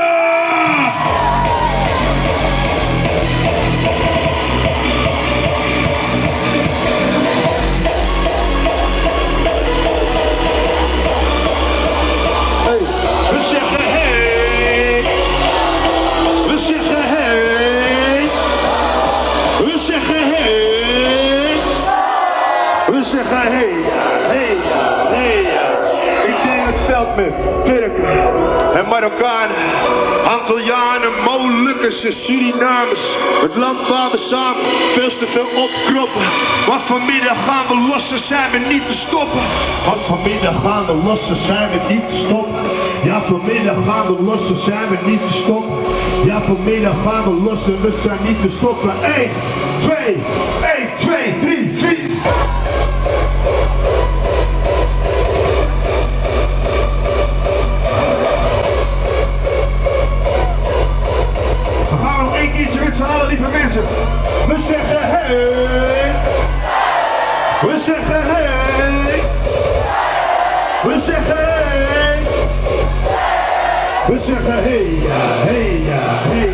Hey. Hey. Hey. Ik deel het veld met Turken en Marokkanen, Antillianen, Molukkers en Surinamers. Het land waar we samen veel te veel opkroppen. Maar vanmiddag gaan we los, dan zijn we niet te stoppen. Want vanmiddag gaan we los, dan zijn we niet te stoppen. Ja, vanmiddag gaan we los, dan zijn we niet te stoppen. Ja, vanmiddag gaan we los en we zijn niet te stoppen. 1, 2, 1, We zeggen hey hey hey.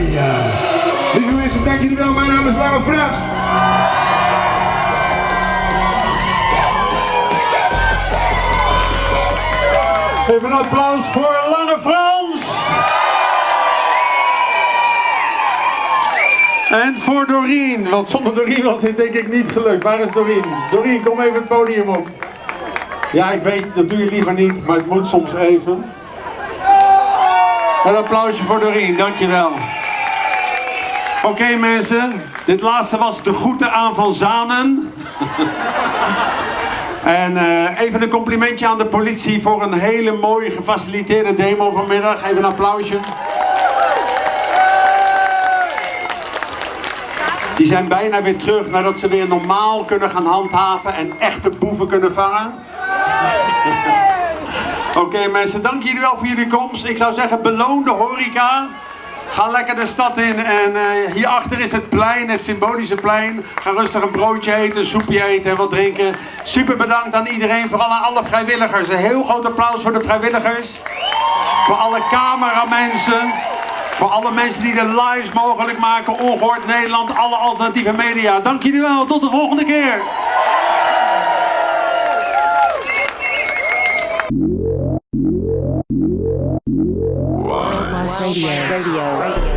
Lieve mensen, dank jullie wel. Mijn naam is Lange Frans. Even een applaus voor Lange Frans. En voor Doreen, want zonder Doreen was dit denk ik niet gelukt. Waar is Doreen? Doreen, kom even het podium op. Ja, ik weet, dat doe je liever niet, maar het moet soms even. Een applausje voor Doreen, dankjewel. Oké mensen, dit laatste was de groeten aan Van Zanen. En eh, even een complimentje aan de politie voor een hele mooie gefaciliteerde demo vanmiddag. Even een applausje. Die zijn bijna weer terug nadat ze weer normaal kunnen gaan handhaven en echte boeven kunnen vangen. Oké mensen, dank jullie wel voor jullie komst. Ik zou zeggen, beloon de horeca. Ga lekker de stad in en uh, hierachter is het plein, het symbolische plein. Ga rustig een broodje eten, een soepje eten en wat drinken. Super bedankt aan iedereen, vooral aan alle vrijwilligers. Een heel groot applaus voor de vrijwilligers. Voor alle cameramensen. Voor alle mensen die de lives mogelijk maken. Ongehoord Nederland, alle alternatieve media. Dank jullie wel, tot de volgende keer. Radio. Radio. Radio.